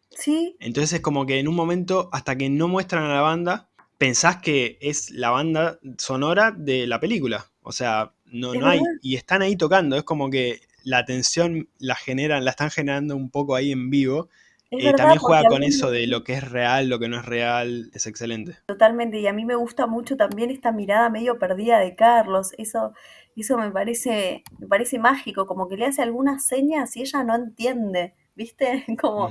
S2: Sí.
S1: Entonces es como que en un momento, hasta que no muestran a la banda, pensás que es la banda sonora de la película. O sea, no, no hay. Y están ahí tocando. Es como que la atención la generan, la están generando un poco ahí en vivo. Eh, también juega con eso de lo que es real, lo que no es real, es excelente.
S2: Totalmente, y a mí me gusta mucho también esta mirada medio perdida de Carlos, eso, eso me parece, me parece mágico, como que le hace algunas señas y ella no entiende, ¿viste? Como,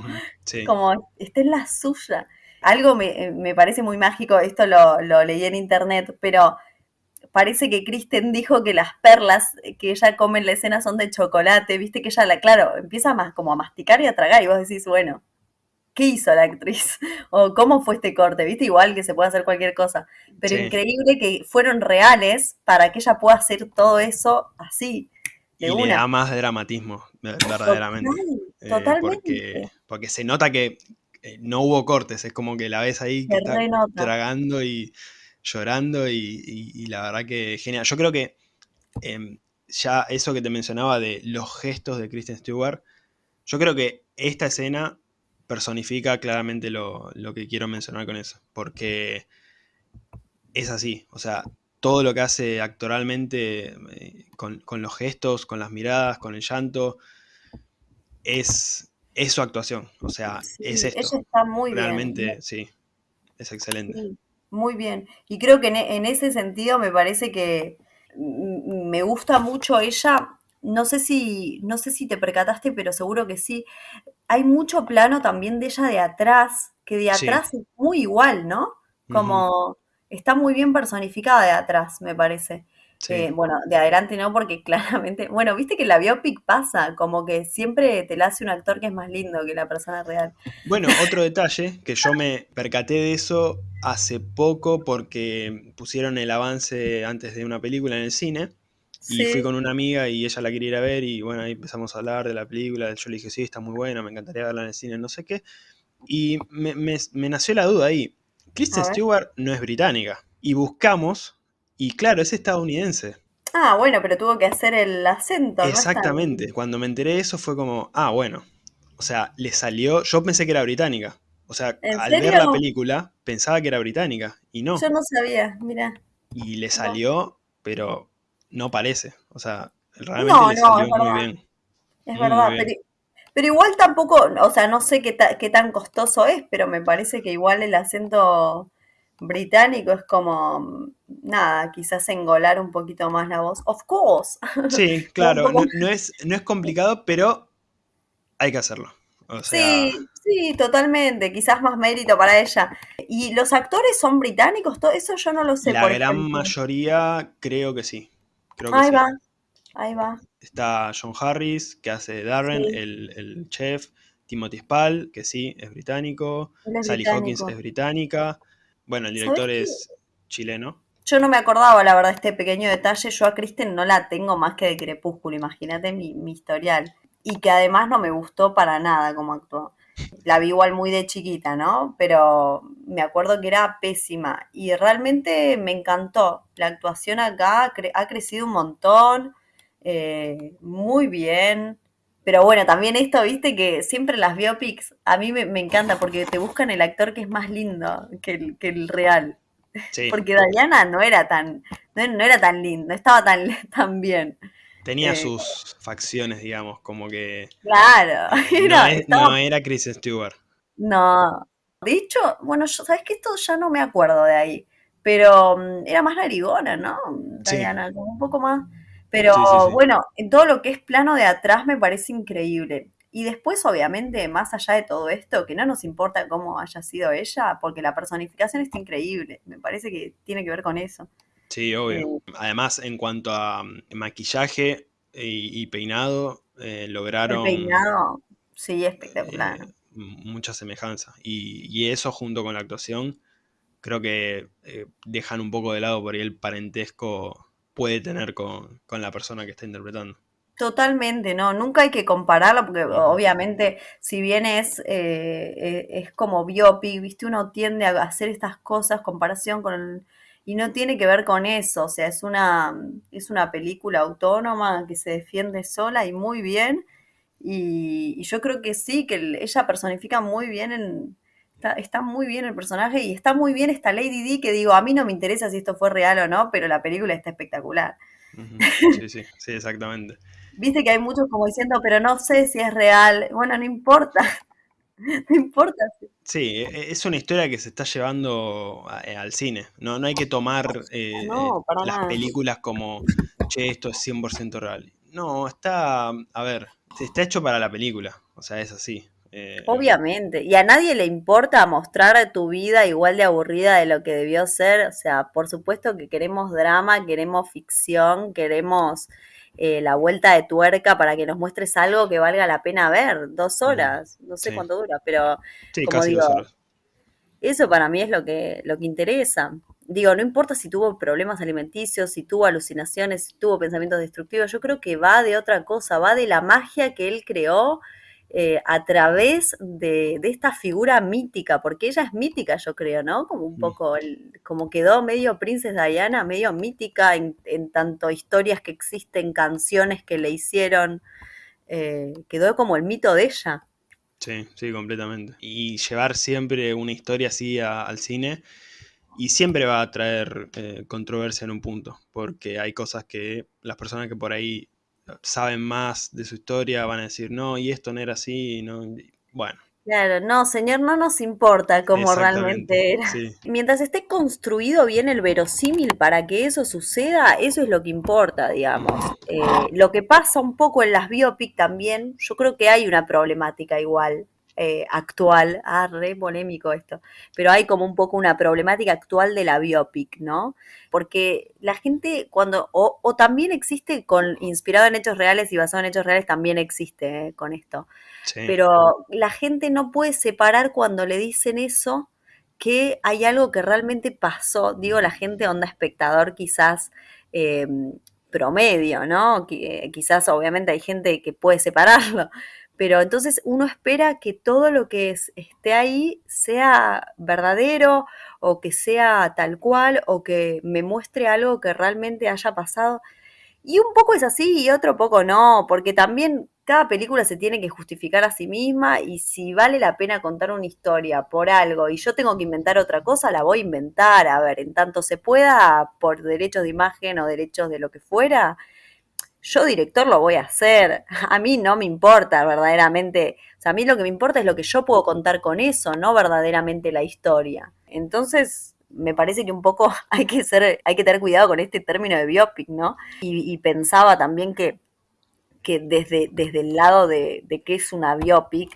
S2: como está en la suya. Algo me, me parece muy mágico, esto lo, lo leí en internet, pero parece que Kristen dijo que las perlas que ella come en la escena son de chocolate, viste que ella, la, claro, empieza más como a masticar y a tragar y vos decís, bueno, ¿qué hizo la actriz? O cómo fue este corte, viste, igual que se puede hacer cualquier cosa, pero increíble que fueron reales para que ella pueda hacer todo eso así.
S1: De y le da más dramatismo, verdaderamente. Eh, totalmente. porque, se nota que eh, no hubo cortes, es como que la ves ahí que está tragando y llorando y, la verdad que genial. Yo creo que em, ya eso que te mencionaba de los gestos de Kristen Stewart, yo creo que esta escena personifica claramente lo, que quiero mencionar con eso, porque es así, o sea, todo lo que hace actoralmente eh, con, los gestos, con las miradas, con el llanto, es, es su actuación, o sea, es esto.
S2: Ella está muy
S1: Realmente, sí, es excelente.
S2: Muy bien. Y creo que e, en, ese sentido me parece que me gusta mucho ella. No sé si, no sé si te percataste, pero seguro que sí. Hay mucho plano también de ella de atrás, que de atrás es muy igual, ¿no? Como está muy bien personificada de atrás, me parece. Eh, bueno, de adelante no, porque claramente, bueno, viste que la biopic pasa, como que siempre te la hace un actor que es más lindo que la persona real.
S1: Bueno, otro detalle, que yo me percaté de eso hace poco porque pusieron el avance antes de una película en el cine. Y fui con una amiga y ella la quería ir a ver y bueno, ahí empezamos a hablar de la película. Yo le dije, sí, está muy buena, me encantaría verla en el cine, no sé qué. Y me, nació la duda ahí. Kristen Stewart no es británica. Y buscamos y claro, es estadounidense.
S2: Ah, bueno, pero tuvo que hacer el acento.
S1: Exactamente. Cuando me enteré de eso fue como, ah, bueno. O sea, le salió. Yo pensé que era británica. O sea, al ver la película pensaba que era británica y no.
S2: Yo no sabía, mira.
S1: Y le salió, pero no parece. O sea, realmente le salió muy bien.
S2: Es verdad, pero, igual tampoco, o sea, no sé qué, qué tan costoso es, pero me parece que igual el acento británico es como, nada, quizás engolar un poquito más la voz. Of course.
S1: Sí, claro, no, es, no es complicado, pero hay que hacerlo.
S2: Sí, sí, totalmente. Quizás más mérito para ella. ¿Y los actores son británicos? Todo eso yo no lo sé.
S1: La gran mayoría creo que sí.
S2: Ahí va. Ahí va.
S1: Está John Harris, que hace Darren, el, chef. Timothy Spall, que sí, es británico. Sally Hawkins es británica. Bueno, el director es chileno.
S2: Yo no me acordaba, la verdad, este pequeño detalle. Yo a Kristen no la tengo más que de Crepúsculo, imagínate mi, mi historial. Y que además no me gustó para nada como actuó. La vi igual muy de chiquita, ¿no? Pero me acuerdo que era pésima. Y realmente me encantó. La actuación acá ha crecido un montón. Eh, muy bien. Pero bueno, también esto, viste, que siempre las biopics a mí me, encanta porque te buscan el actor que es más lindo que el real. Porque Diana no era tan, no, era tan lindo, no estaba tan, tan bien.
S1: Tenía eh, sus facciones, digamos, como que.
S2: Claro.
S1: no, era Chris Stewart.
S2: No. De hecho, bueno, yo, ¿sabes que Esto ya no me acuerdo de ahí. Pero mm, era más narigona, ¿no? Diana, como un poco más. Pero bueno, en todo lo que es plano de atrás me parece increíble. Y después, obviamente, más allá de todo esto, que no nos importa cómo haya sido ella, porque la personificación está increíble. Me parece que tiene que ver con eso.
S1: Sí, obvio. Eh, Además, en cuanto a mm, maquillaje y, peinado, eh, lograron...
S2: El peinado, sí, espectacular. Eh,
S1: mucha semejanza. Y, eso junto con la actuación, creo que dejan un poco de lado por ahí el parentesco puede tener con, la persona que está interpretando.
S2: Totalmente, no, nunca hay que compararlo porque obviamente si bien es, eh, eh, es como biopic, viste, uno tiende a hacer estas cosas, comparación con y no tiene que ver con eso, o sea, es una, es una película autónoma que se defiende sola y muy bien, y, yo creo que sí, que ella personifica muy bien en, Está, muy bien el personaje y está muy bien esta Lady D que digo, a mí no me interesa si esto fue real o no, pero la película está espectacular.
S1: Sí, sí, sí, exactamente.
S2: Viste que hay muchos como diciendo, pero no sé si es real. Bueno, no importa. No importa.
S1: Sí, e, e, es una historia que se está llevando eh, al cine. No, no hay que tomar eh, eh, las películas como, che, esto es 100% real. No, está, a ver, está hecho para la película. O sea, es así.
S2: Eh, Obviamente, y a nadie le importa mostrar tu vida igual de aburrida de lo que debió ser, o sea, por supuesto que queremos drama, queremos ficción, queremos eh, la vuelta de tuerca para que nos muestres algo que valga la pena ver, dos horas, no sé cuánto dura, pero como digo, eso para mí es lo que, lo que interesa. Digo, no importa si tuvo problemas alimenticios, si tuvo alucinaciones, si tuvo pensamientos destructivos, yo creo que va de otra cosa, va de la magia que él creó eh, a través de, esta figura mítica, porque ella es mítica, yo creo, ¿no? Como un poco, como quedó medio Princesa Diana, medio mítica en, tanto historias que existen, canciones que le hicieron, eh, quedó como el mito de ella.
S1: Sí, sí, completamente. Y llevar siempre una historia así al cine y siempre va a traer eh, controversia en un punto, porque hay cosas que las personas que por ahí saben más de su historia van a decir, no, y esto no era así, no, bueno.
S2: Claro, no, señor, no nos importa cómo realmente era. Mientras esté construido bien el verosímil para que eso suceda, eso es lo que importa, digamos. Eh, lo que pasa un poco en las biopic también, yo creo que hay una problemática igual. Eh, actual, ah, re polémico esto, pero hay como un poco una problemática actual de la biopic, ¿no? Porque la gente cuando, o, también existe con, inspirado en hechos reales y basado en hechos reales, también existe eh, con esto, pero la gente no puede separar cuando le dicen eso que hay algo que realmente pasó, digo la gente onda espectador quizás eh, promedio, ¿no? quizás obviamente hay gente que puede separarlo, pero entonces uno espera que todo lo que esté ahí sea verdadero o que sea tal cual o que me muestre algo que realmente haya pasado. Y un poco es así y otro poco no, porque también cada película se tiene que justificar a sí misma y si vale la pena contar una historia por algo y yo tengo que inventar otra cosa, la voy a inventar, a ver, en tanto se pueda por derechos de imagen o derechos de lo que fuera, yo director lo voy a hacer. A mí no me importa verdaderamente. O sea, a mí lo que me importa es lo que yo puedo contar con eso, no verdaderamente la historia. Entonces, me parece que un poco hay que ser, hay que tener cuidado con este término de biopic, ¿no? Y, pensaba también que, que desde, desde el lado de, de que es una biopic,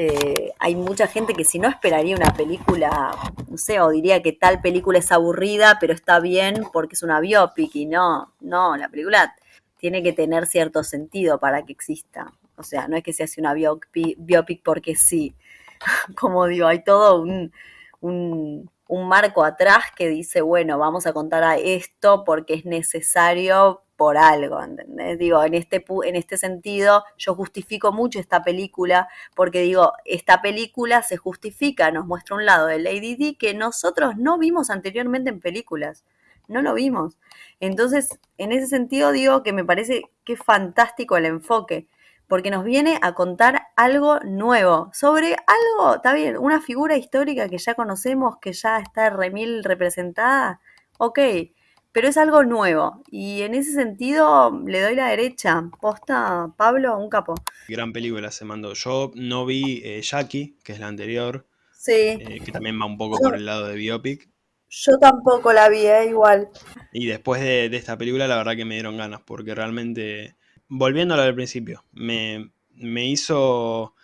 S2: eh, hay mucha gente que si no esperaría una película, no sé, o diría que tal película es aburrida, pero está bien porque es una biopic y no, no, la película tiene que tener cierto sentido para que exista. O sea, no es que se hace una biopic, porque sí. Como digo, hay todo un, un, marco atrás que dice, bueno, vamos a contar a esto porque es necesario por algo, ¿entendés? Digo, en este, en este sentido, yo justifico mucho esta película porque digo, esta película se justifica, nos muestra un lado de Lady D que nosotros no vimos anteriormente en películas, no lo vimos. Entonces, en ese sentido digo que me parece que es fantástico el enfoque, porque nos viene a contar algo nuevo, sobre algo, está bien, una figura histórica que ya conocemos, que ya está remil representada, ok, pero es algo nuevo. Y en ese sentido le doy la derecha. Posta, Pablo, un capo.
S1: Gran película se mandó. Yo no vi eh, Jackie, que es la anterior.
S2: Sí.
S1: Eh, que también va un poco por el lado de biopic.
S2: Yo tampoco la vi, eh, igual.
S1: Y después de, esta película, la verdad que me dieron ganas, porque realmente, volviendo a lo del principio, me, me hizo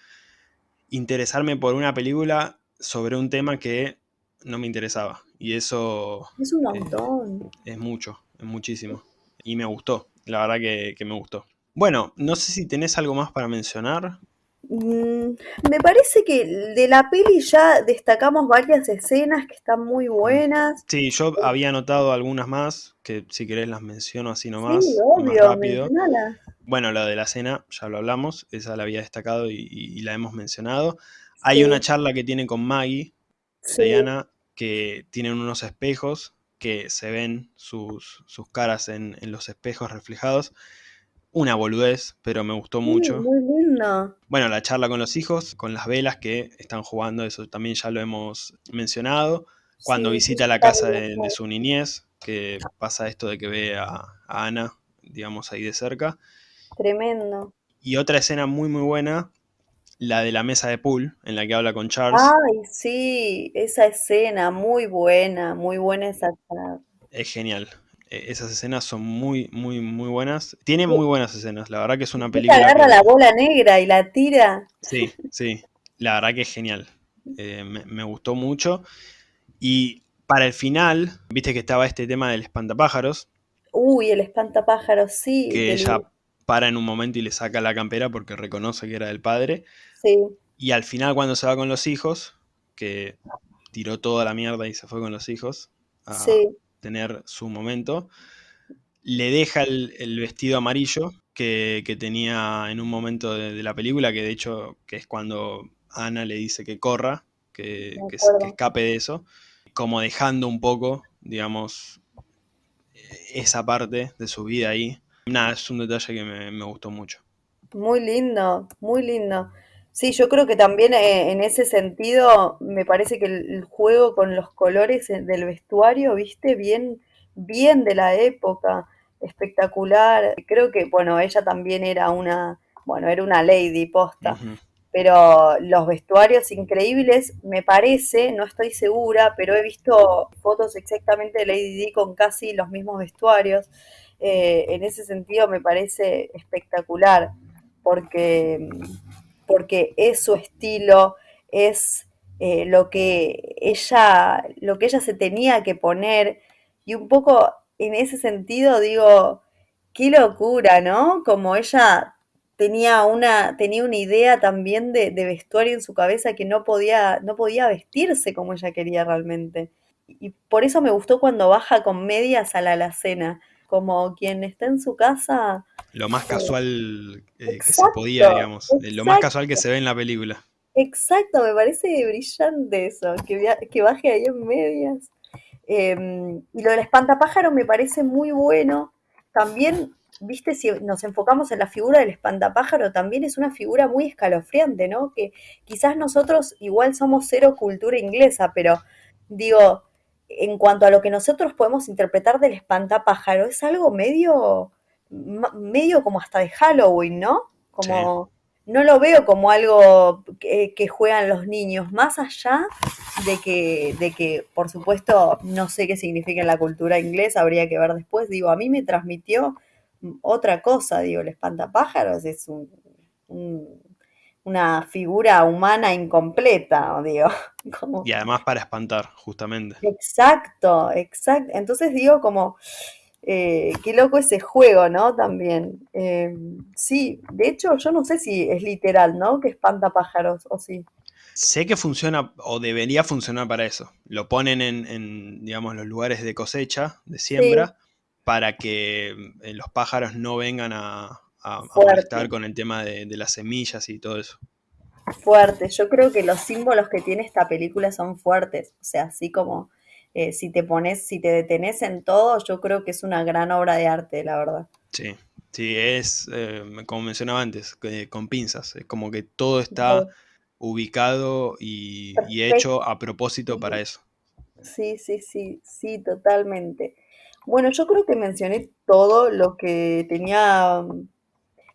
S1: interesarme por una película sobre un tema que no me interesaba. Y eso...
S2: Es un montón.
S1: es mucho, es muchísimo. Y me gustó, la verdad que, me gustó. Bueno, no sé si tenés algo más para mencionar.
S2: Mm, me parece que de la peli ya destacamos varias escenas que están muy buenas.
S1: Sí, yo había notado algunas más, que si querés las menciono así nomás.
S2: Sí, obvio, rápido.
S1: Bueno, la de la cena, ya lo hablamos, esa la había destacado y, la hemos mencionado. Hay una charla que tiene con Maggie, Diana, que tienen unos espejos que se ven sus, caras en, los espejos reflejados. Una boludez, pero me gustó mucho.
S2: Muy lindo.
S1: Bueno, la charla con los hijos, con las velas que están jugando, eso también ya lo hemos mencionado. Cuando visita la casa de, su niñez, que pasa esto de que ve a, a Ana, digamos, ahí de cerca.
S2: Tremendo.
S1: Y otra escena muy, muy buena la de la mesa de pool, en la que habla con Charles.
S2: Ay, sí, esa escena, muy buena, muy buena esa escena.
S1: Es genial. E, esas escenas son muy, muy, muy buenas. Tiene muy buenas escenas. La verdad que es una película.
S2: agarra la bola negra y la tira.
S1: Sí, sí. La verdad que es genial. Eh, me, gustó mucho. Y para el final, viste que estaba este tema del espantapájaros.
S2: Uy, el espantapájaros, sí.
S1: Que ella para en un momento y le saca la campera porque reconoce que era del padre.
S2: Sí.
S1: Y al final cuando se va con los hijos, que tiró toda la mierda y se fue con los hijos a tener su momento, le deja el, vestido amarillo que, tenía en un momento de, la película, que de hecho que es cuando Ana le dice que corra, que, que escape de eso, como dejando un poco, digamos, esa parte de su vida ahí Nada, es un detalle que me, gustó mucho.
S2: Muy lindo, muy lindo. Sí, yo creo que también eh, en ese sentido me parece que el, juego con los colores del vestuario, viste, bien, bien de la época, espectacular. Creo que, bueno, ella también era una, bueno, era una lady posta, pero los vestuarios increíbles, me parece, no estoy segura, pero he visto fotos exactamente de Lady D con casi los mismos vestuarios. Eh, en ese sentido me parece espectacular, porque, porque es su estilo, es eh, lo, que ella, lo que ella se tenía que poner, y un poco en ese sentido digo, qué locura, ¿no? Como ella tenía una, tenía una idea también de, vestuario en su cabeza que no podía, no podía vestirse como ella quería realmente. Y por eso me gustó cuando baja con medias a la alacena como quien está en su casa.
S1: Lo más casual eh, que se podía, digamos. Lo más casual que se ve en la película.
S2: Exacto, me parece brillante eso, que, que baje ahí en medias. Em, y lo del espantapájaro me parece muy bueno. También, viste, si nos enfocamos en la figura del espantapájaro, también es una figura muy escalofriante, ¿no? Que quizás nosotros igual somos cero cultura inglesa, pero digo, en cuanto a lo que nosotros podemos interpretar del espantapájaro, es algo medio, medio como hasta de Halloween, ¿no? Como no lo veo como algo que, juegan los niños, más allá de que, de que, por supuesto, no sé qué significa en la cultura inglesa, habría que ver después. Digo, a mí me transmitió otra cosa, digo, el espantapájaros es un una figura humana incompleta, digo.
S1: Y además para espantar, justamente.
S2: Exacto, exacto. Entonces digo como, Eh, qué loco ese juego, ¿no? También. Eh, sí, de hecho, yo no sé si es literal, ¿no? Que espanta pájaros, o sí.
S1: Sé que funciona o debería funcionar para eso. Lo ponen en, digamos, los lugares de cosecha, de siembra, para que eh, los pájaros no vengan a, a, con el tema de, las semillas y todo eso.
S2: Fuerte. Yo creo que los símbolos que tiene esta película son fuertes. O sea, así como eh, si te pones, si te detenés en todo, yo creo que es una gran obra de arte, la verdad.
S1: Sí, sí, es, eh, como mencionaba antes, con pinzas. Es como que todo está ubicado y, hecho a propósito para eso.
S2: Sí, sí, sí, sí, totalmente. Bueno, yo creo que mencioné todo lo que tenía,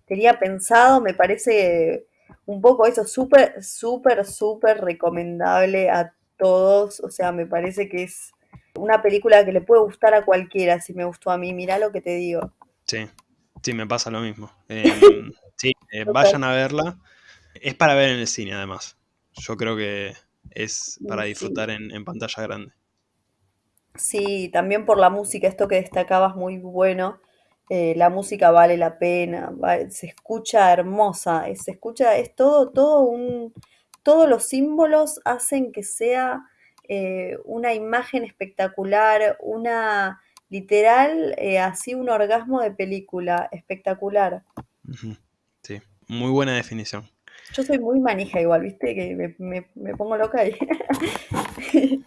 S2: tenía pensado. Me parece un poco eso, súper, súper, súper recomendable a todos. O sea, me parece que es una película que le puede gustar a cualquiera. Si me gustó a mí, mira lo que te digo.
S1: Sí, sí, me pasa lo mismo. Em, sí, eh, vayan a verla. Es para ver en el cine, además. Yo creo que es para disfrutar en, pantalla grande.
S2: Sí, también por la música, esto que destacabas muy bueno. Eh, la música vale la pena, se escucha hermosa, se escucha, es todo, todo un, todos los símbolos hacen que sea eh, una imagen espectacular, una literal, eh, así un orgasmo de película espectacular.
S1: Sí, muy buena definición.
S2: Yo soy muy manija igual, viste, que me, pongo loca ahí.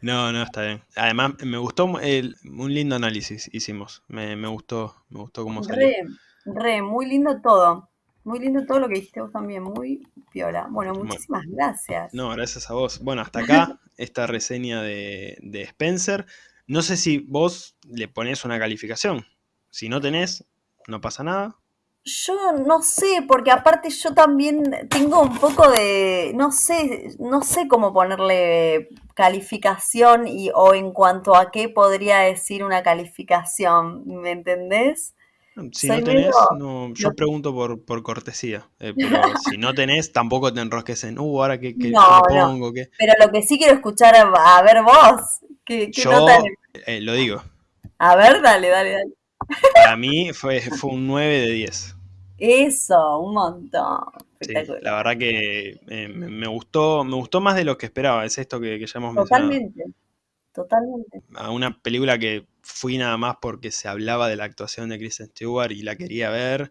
S1: No, no, está bien. Además, me gustó un lindo análisis hicimos. Me, gustó, me gustó cómo salió.
S2: Re, re, muy lindo todo. Muy lindo todo lo que dijiste vos también, muy piola. Bueno, muchísimas gracias.
S1: No, gracias a vos. Bueno, hasta acá esta reseña de, de Spencer. No sé si vos le pones una calificación. Si no tenés, no pasa nada.
S2: Yo no sé, porque aparte yo también tengo un poco de, no sé, no sé cómo ponerle calificación y o en cuanto a qué podría decir una calificación, ¿me entendés?
S1: Si no tenés, no, yo pregunto por, por cortesía, eh, pero si no tenés, tampoco te enrosques en, uh, ahora que, no, pongo.
S2: Pero lo que sí quiero escuchar, a, ver vos, ¿qué,
S1: yo eh, lo digo.
S2: A ver, dale, dale, dale.
S1: Para mí fue, fue un 9 de 10.
S2: Eso, un montón.
S1: la verdad que eh, me, gustó, me gustó más de lo que esperaba. Es esto que, ya hemos
S2: Totalmente. Totalmente.
S1: A una película que fui nada más porque se hablaba de la actuación de Kristen Stewart y la quería ver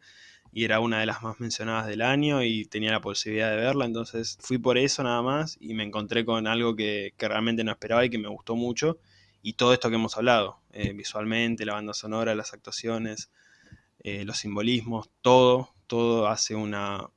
S1: y era una de las más mencionadas del año y tenía la posibilidad de verla, entonces fui por eso nada más y me encontré con algo que, realmente no esperaba y que me gustó mucho y todo esto que hemos hablado, eh, visualmente, la banda sonora, las actuaciones, eh, los simbolismos, todo, todo hace una,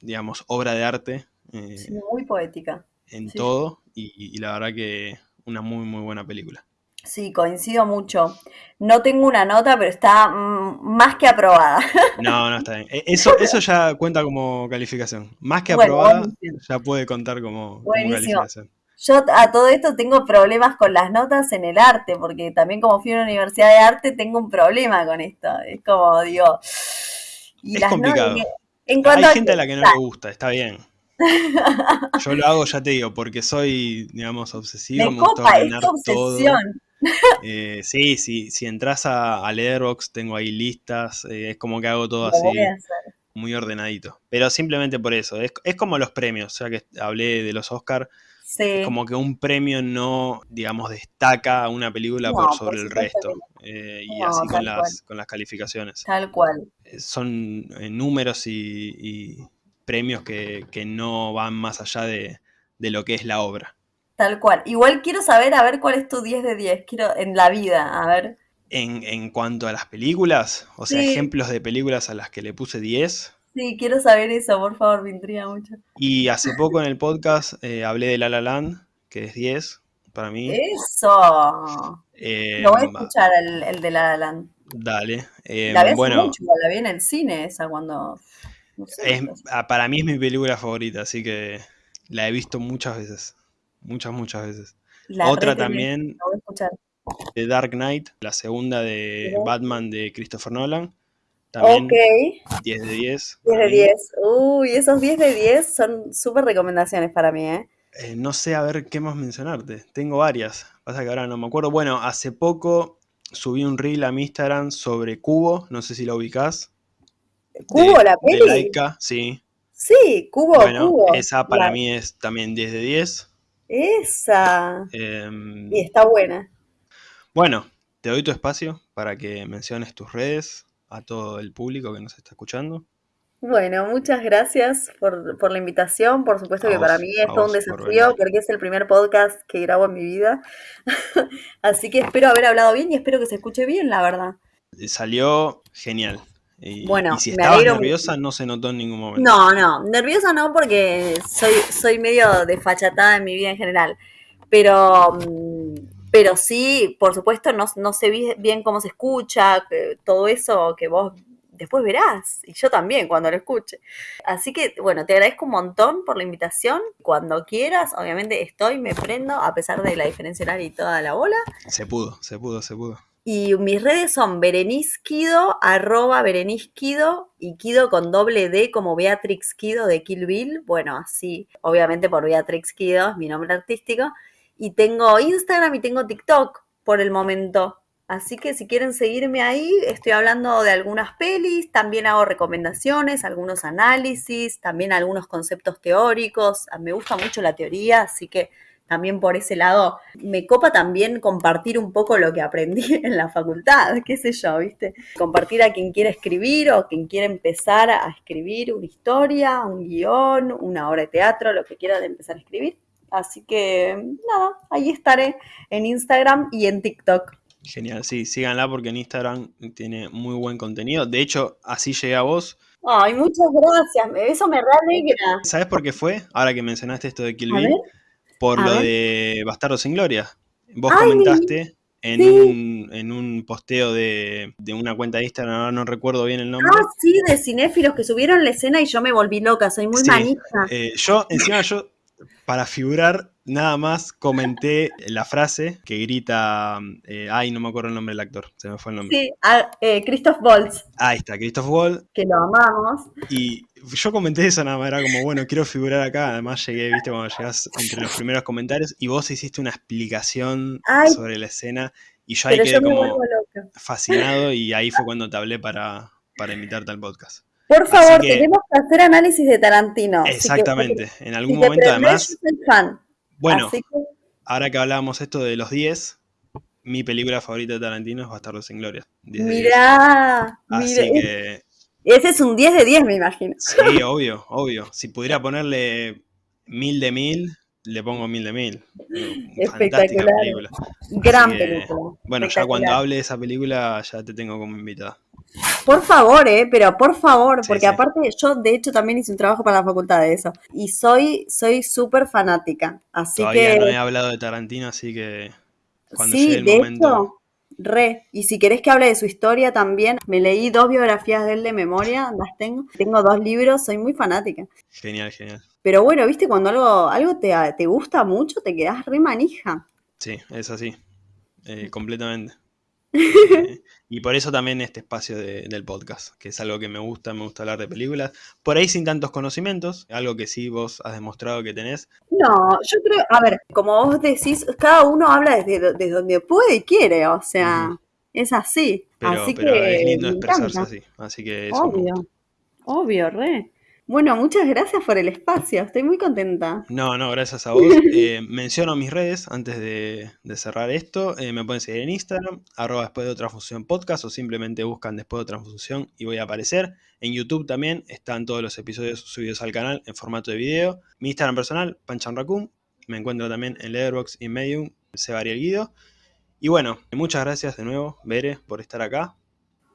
S1: digamos, obra de arte.
S2: Eh, muy poética.
S1: En todo, y, la verdad que una muy, muy buena película.
S2: Sí, coincido mucho. No tengo una nota, pero está mm, más que aprobada.
S1: No, no está bien. E, eso, eso ya cuenta como calificación. Más que aprobada, ya puede contar como, como calificación.
S2: Yo a todo esto tengo problemas con las notas en el arte, porque también como fui a una universidad de arte tengo un problema con esto. Es como, digo...
S1: es complicado. Hay gente a la que no le gusta, está bien. Yo lo hago, ya te digo, porque soy, digamos, obsesivo.
S2: Me, copa, es obsesión.
S1: Eh, sí, sí, si entras a, a Letterboxd tengo ahí listas, eh, es como que hago todo así muy ordenadito. Pero simplemente por eso, es, es como los premios, ya que hablé de los Oscars como que un premio no, digamos, destaca a una película por sobre el resto. Eh, y así con las, con las, calificaciones.
S2: Tal cual.
S1: Eh, son eh, números y, premios que, no van más allá de, lo que es la obra.
S2: Tal cual. Igual quiero saber, a ver, cuál es tu 10 de 10. Quiero, en la vida, a ver.
S1: En, en cuanto a las películas, o sea, ejemplos de películas a las que le puse 10.
S2: Sí, quiero saber eso, por favor, me intriga mucho.
S1: Y hace poco en el podcast eh, hablé de La La Land, que es 10 para mí.
S2: ¡Eso! Eh, Lo voy a escuchar, el, de La La Land.
S1: Dale. Eh,
S2: la bueno, mucho, la vi en el cine esa cuando...
S1: Ah, para mí es mi película favorita, así que la he visto muchas veces. Muchas, muchas veces. Otra también,
S2: voy a escuchar.
S1: The Dark Knight, la segunda de Batman de Christopher Nolan. También 10 de 10.
S2: 10 de 10. Uy, esos 10 de 10 son súper recomendaciones para mí, ¿eh?
S1: ¿eh? No sé a ver qué más mencionarte. Tengo varias. Pasa que ahora no me acuerdo. Bueno, hace poco subí un reel a mi Instagram sobre Cubo, no sé si lo ubicás.
S2: ¿Cubo, la peli? De
S1: Laika, sí.
S2: Sí, Cubo,
S1: bueno,
S2: Cubo.
S1: Esa para mí es también 10 de 10.
S2: Esa. Em, y está buena.
S1: Bueno, te doy tu espacio para que menciones tus redes a todo el público que nos está escuchando.
S2: Bueno, muchas gracias por, la invitación. Por supuesto que para mí es todo un desafío porque es el primer podcast que grabo en mi vida. Así que espero haber hablado bien y espero que se escuche bien, la verdad.
S1: Salió genial. Y,
S2: bueno,
S1: si estabas nerviosa no se notó en ningún momento.
S2: No, no, nerviosa no porque soy, soy medio desfachatada en mi vida en general. Pero, mm, pero sí, por supuesto, no, no sé bien cómo se escucha, todo eso que vos después verás, y yo también cuando lo escuche. Así que, bueno, te agradezco un montón por la invitación. Cuando quieras, obviamente estoy, me prendo, a pesar de la diferencia horaria y toda la bola.
S1: Se pudo, se pudo, se pudo.
S2: Y mis redes son Berenisquido, arroba Berenisquido y Kido con doble D como Beatrix Kido de Kill Bill. Bueno, así, obviamente por Beatrix Kido es mi nombre artístico. Y tengo Instagram y tengo TikTok por el momento. Así que si quieren seguirme ahí, estoy hablando de algunas pelis, también hago recomendaciones, algunos análisis, también algunos conceptos teóricos. Ah, me gusta mucho la teoría, así que también por ese lado me copa también compartir un poco lo que aprendí en la facultad, qué sé yo, ¿viste? Compartir a quien quiere escribir o quien quiere empezar a escribir una historia, un guion, una obra de teatro, lo que quiera empezar a escribir. Así que nada, ahí estaré en Instagram y en TikTok.
S1: Genial, sí, síganla porque en Instagram tiene muy buen contenido. De hecho, así llegué a vos.
S2: Ay, muchas gracias, eso me realegra.
S1: ¿Sabes por qué fue? Ahora que mencionaste esto de Kill Bill, por lo de Bastardo sin Gloria. Vos comentaste en, un, en un posteo de, una cuenta de Instagram, ahora no recuerdo bien el nombre.
S2: Ah, sí, de cinéfilos que subieron la escena y yo me volví loca, soy muy manija.
S1: Eh, yo, encima yo, para figurar, nada más comenté la frase que grita. Eh, ay, no me acuerdo el nombre del actor, se me fue el nombre.
S2: Sí, eh, Christoph Waltz.
S1: Ahí está, Christoph Waltz.
S2: Que lo amamos.
S1: Y yo comenté eso nada más, era como, bueno, quiero figurar acá. Además, llegué, viste, cuando llegas entre los primeros comentarios y vos hiciste una explicación sobre la escena. Y yo ahí quedé como fascinado y ahí fue cuando te hablé para, para invitarte al podcast.
S2: Por favor, tenemos que hacer análisis de Tarantino.
S1: Exactamente. en algún momento, además. fan. Bueno, ahora que hablábamos esto de los 10, mi película favorita de Tarantino es Bastardos sin Gloria.
S2: Mirá,
S1: Así que.
S2: Ese es un 10 de 10, me imagino.
S1: Sí, obvio, obvio. Si pudiera ponerle mil de mil, le pongo mil de mil. Fantástica película.
S2: Gran película.
S1: Bueno, ya cuando hable de esa película, ya te tengo como invitada.
S2: Por favor, eh, pero por favor, porque aparte yo de hecho también hice un trabajo para la facultad de eso. Y soy soy súper fanática. Así
S1: Todavía
S2: que.
S1: no he hablado de Tarantino, así que cuando llegue el momento. Hecho,
S2: re. Y si querés que hable de su historia también, me leí dos biografías de él de memoria, las tengo. Tengo dos libros, soy muy fanática.
S1: Genial, genial.
S2: Pero bueno, viste, cuando algo, algo te, te gusta mucho, te quedas re manija.
S1: Sí, es así. Eh, completamente. Eh, y por eso también este espacio del podcast, que es algo que me gusta, me gusta hablar de películas. Por ahí sin tantos conocimientos, algo que sí vos has demostrado que tenés.
S2: No, yo creo, a ver, como vos decís, cada uno habla desde, donde puede y quiere, o sea, es así.
S1: Pero,
S2: así
S1: que es lindo expresarse así, así que eso
S2: Obvio, obvio, re. Bueno, muchas gracias por el espacio, estoy muy contenta.
S1: No, no, gracias a vos. Eh, menciono mis redes antes de, cerrar esto. Eh, me pueden seguir en Instagram, arroba después de otra función podcast o simplemente buscan después de otra función y voy a aparecer. En YouTube también están todos los episodios subidos al canal en formato de video. Mi Instagram personal, Panchan Raccoon. Me encuentro también en Letterboxd y Medium, Sebastián Guido. Y bueno, muchas gracias de nuevo, Bere, por estar acá.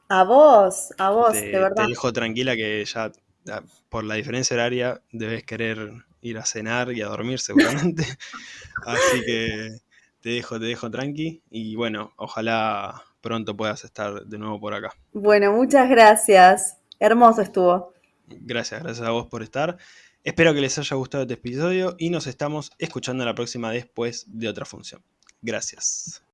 S2: A vos, a vos, de verdad.
S1: Te dejo tranquila que ya por la diferencia horaria debes querer ir a cenar y a dormir seguramente. Así que te dejo, te dejo tranqui y bueno, ojalá pronto puedas estar de nuevo por acá.
S2: Bueno, muchas gracias. Hermoso estuvo.
S1: Gracias, gracias a vos por estar. Espero que les haya gustado este episodio y nos estamos escuchando la próxima después de otra función. Gracias.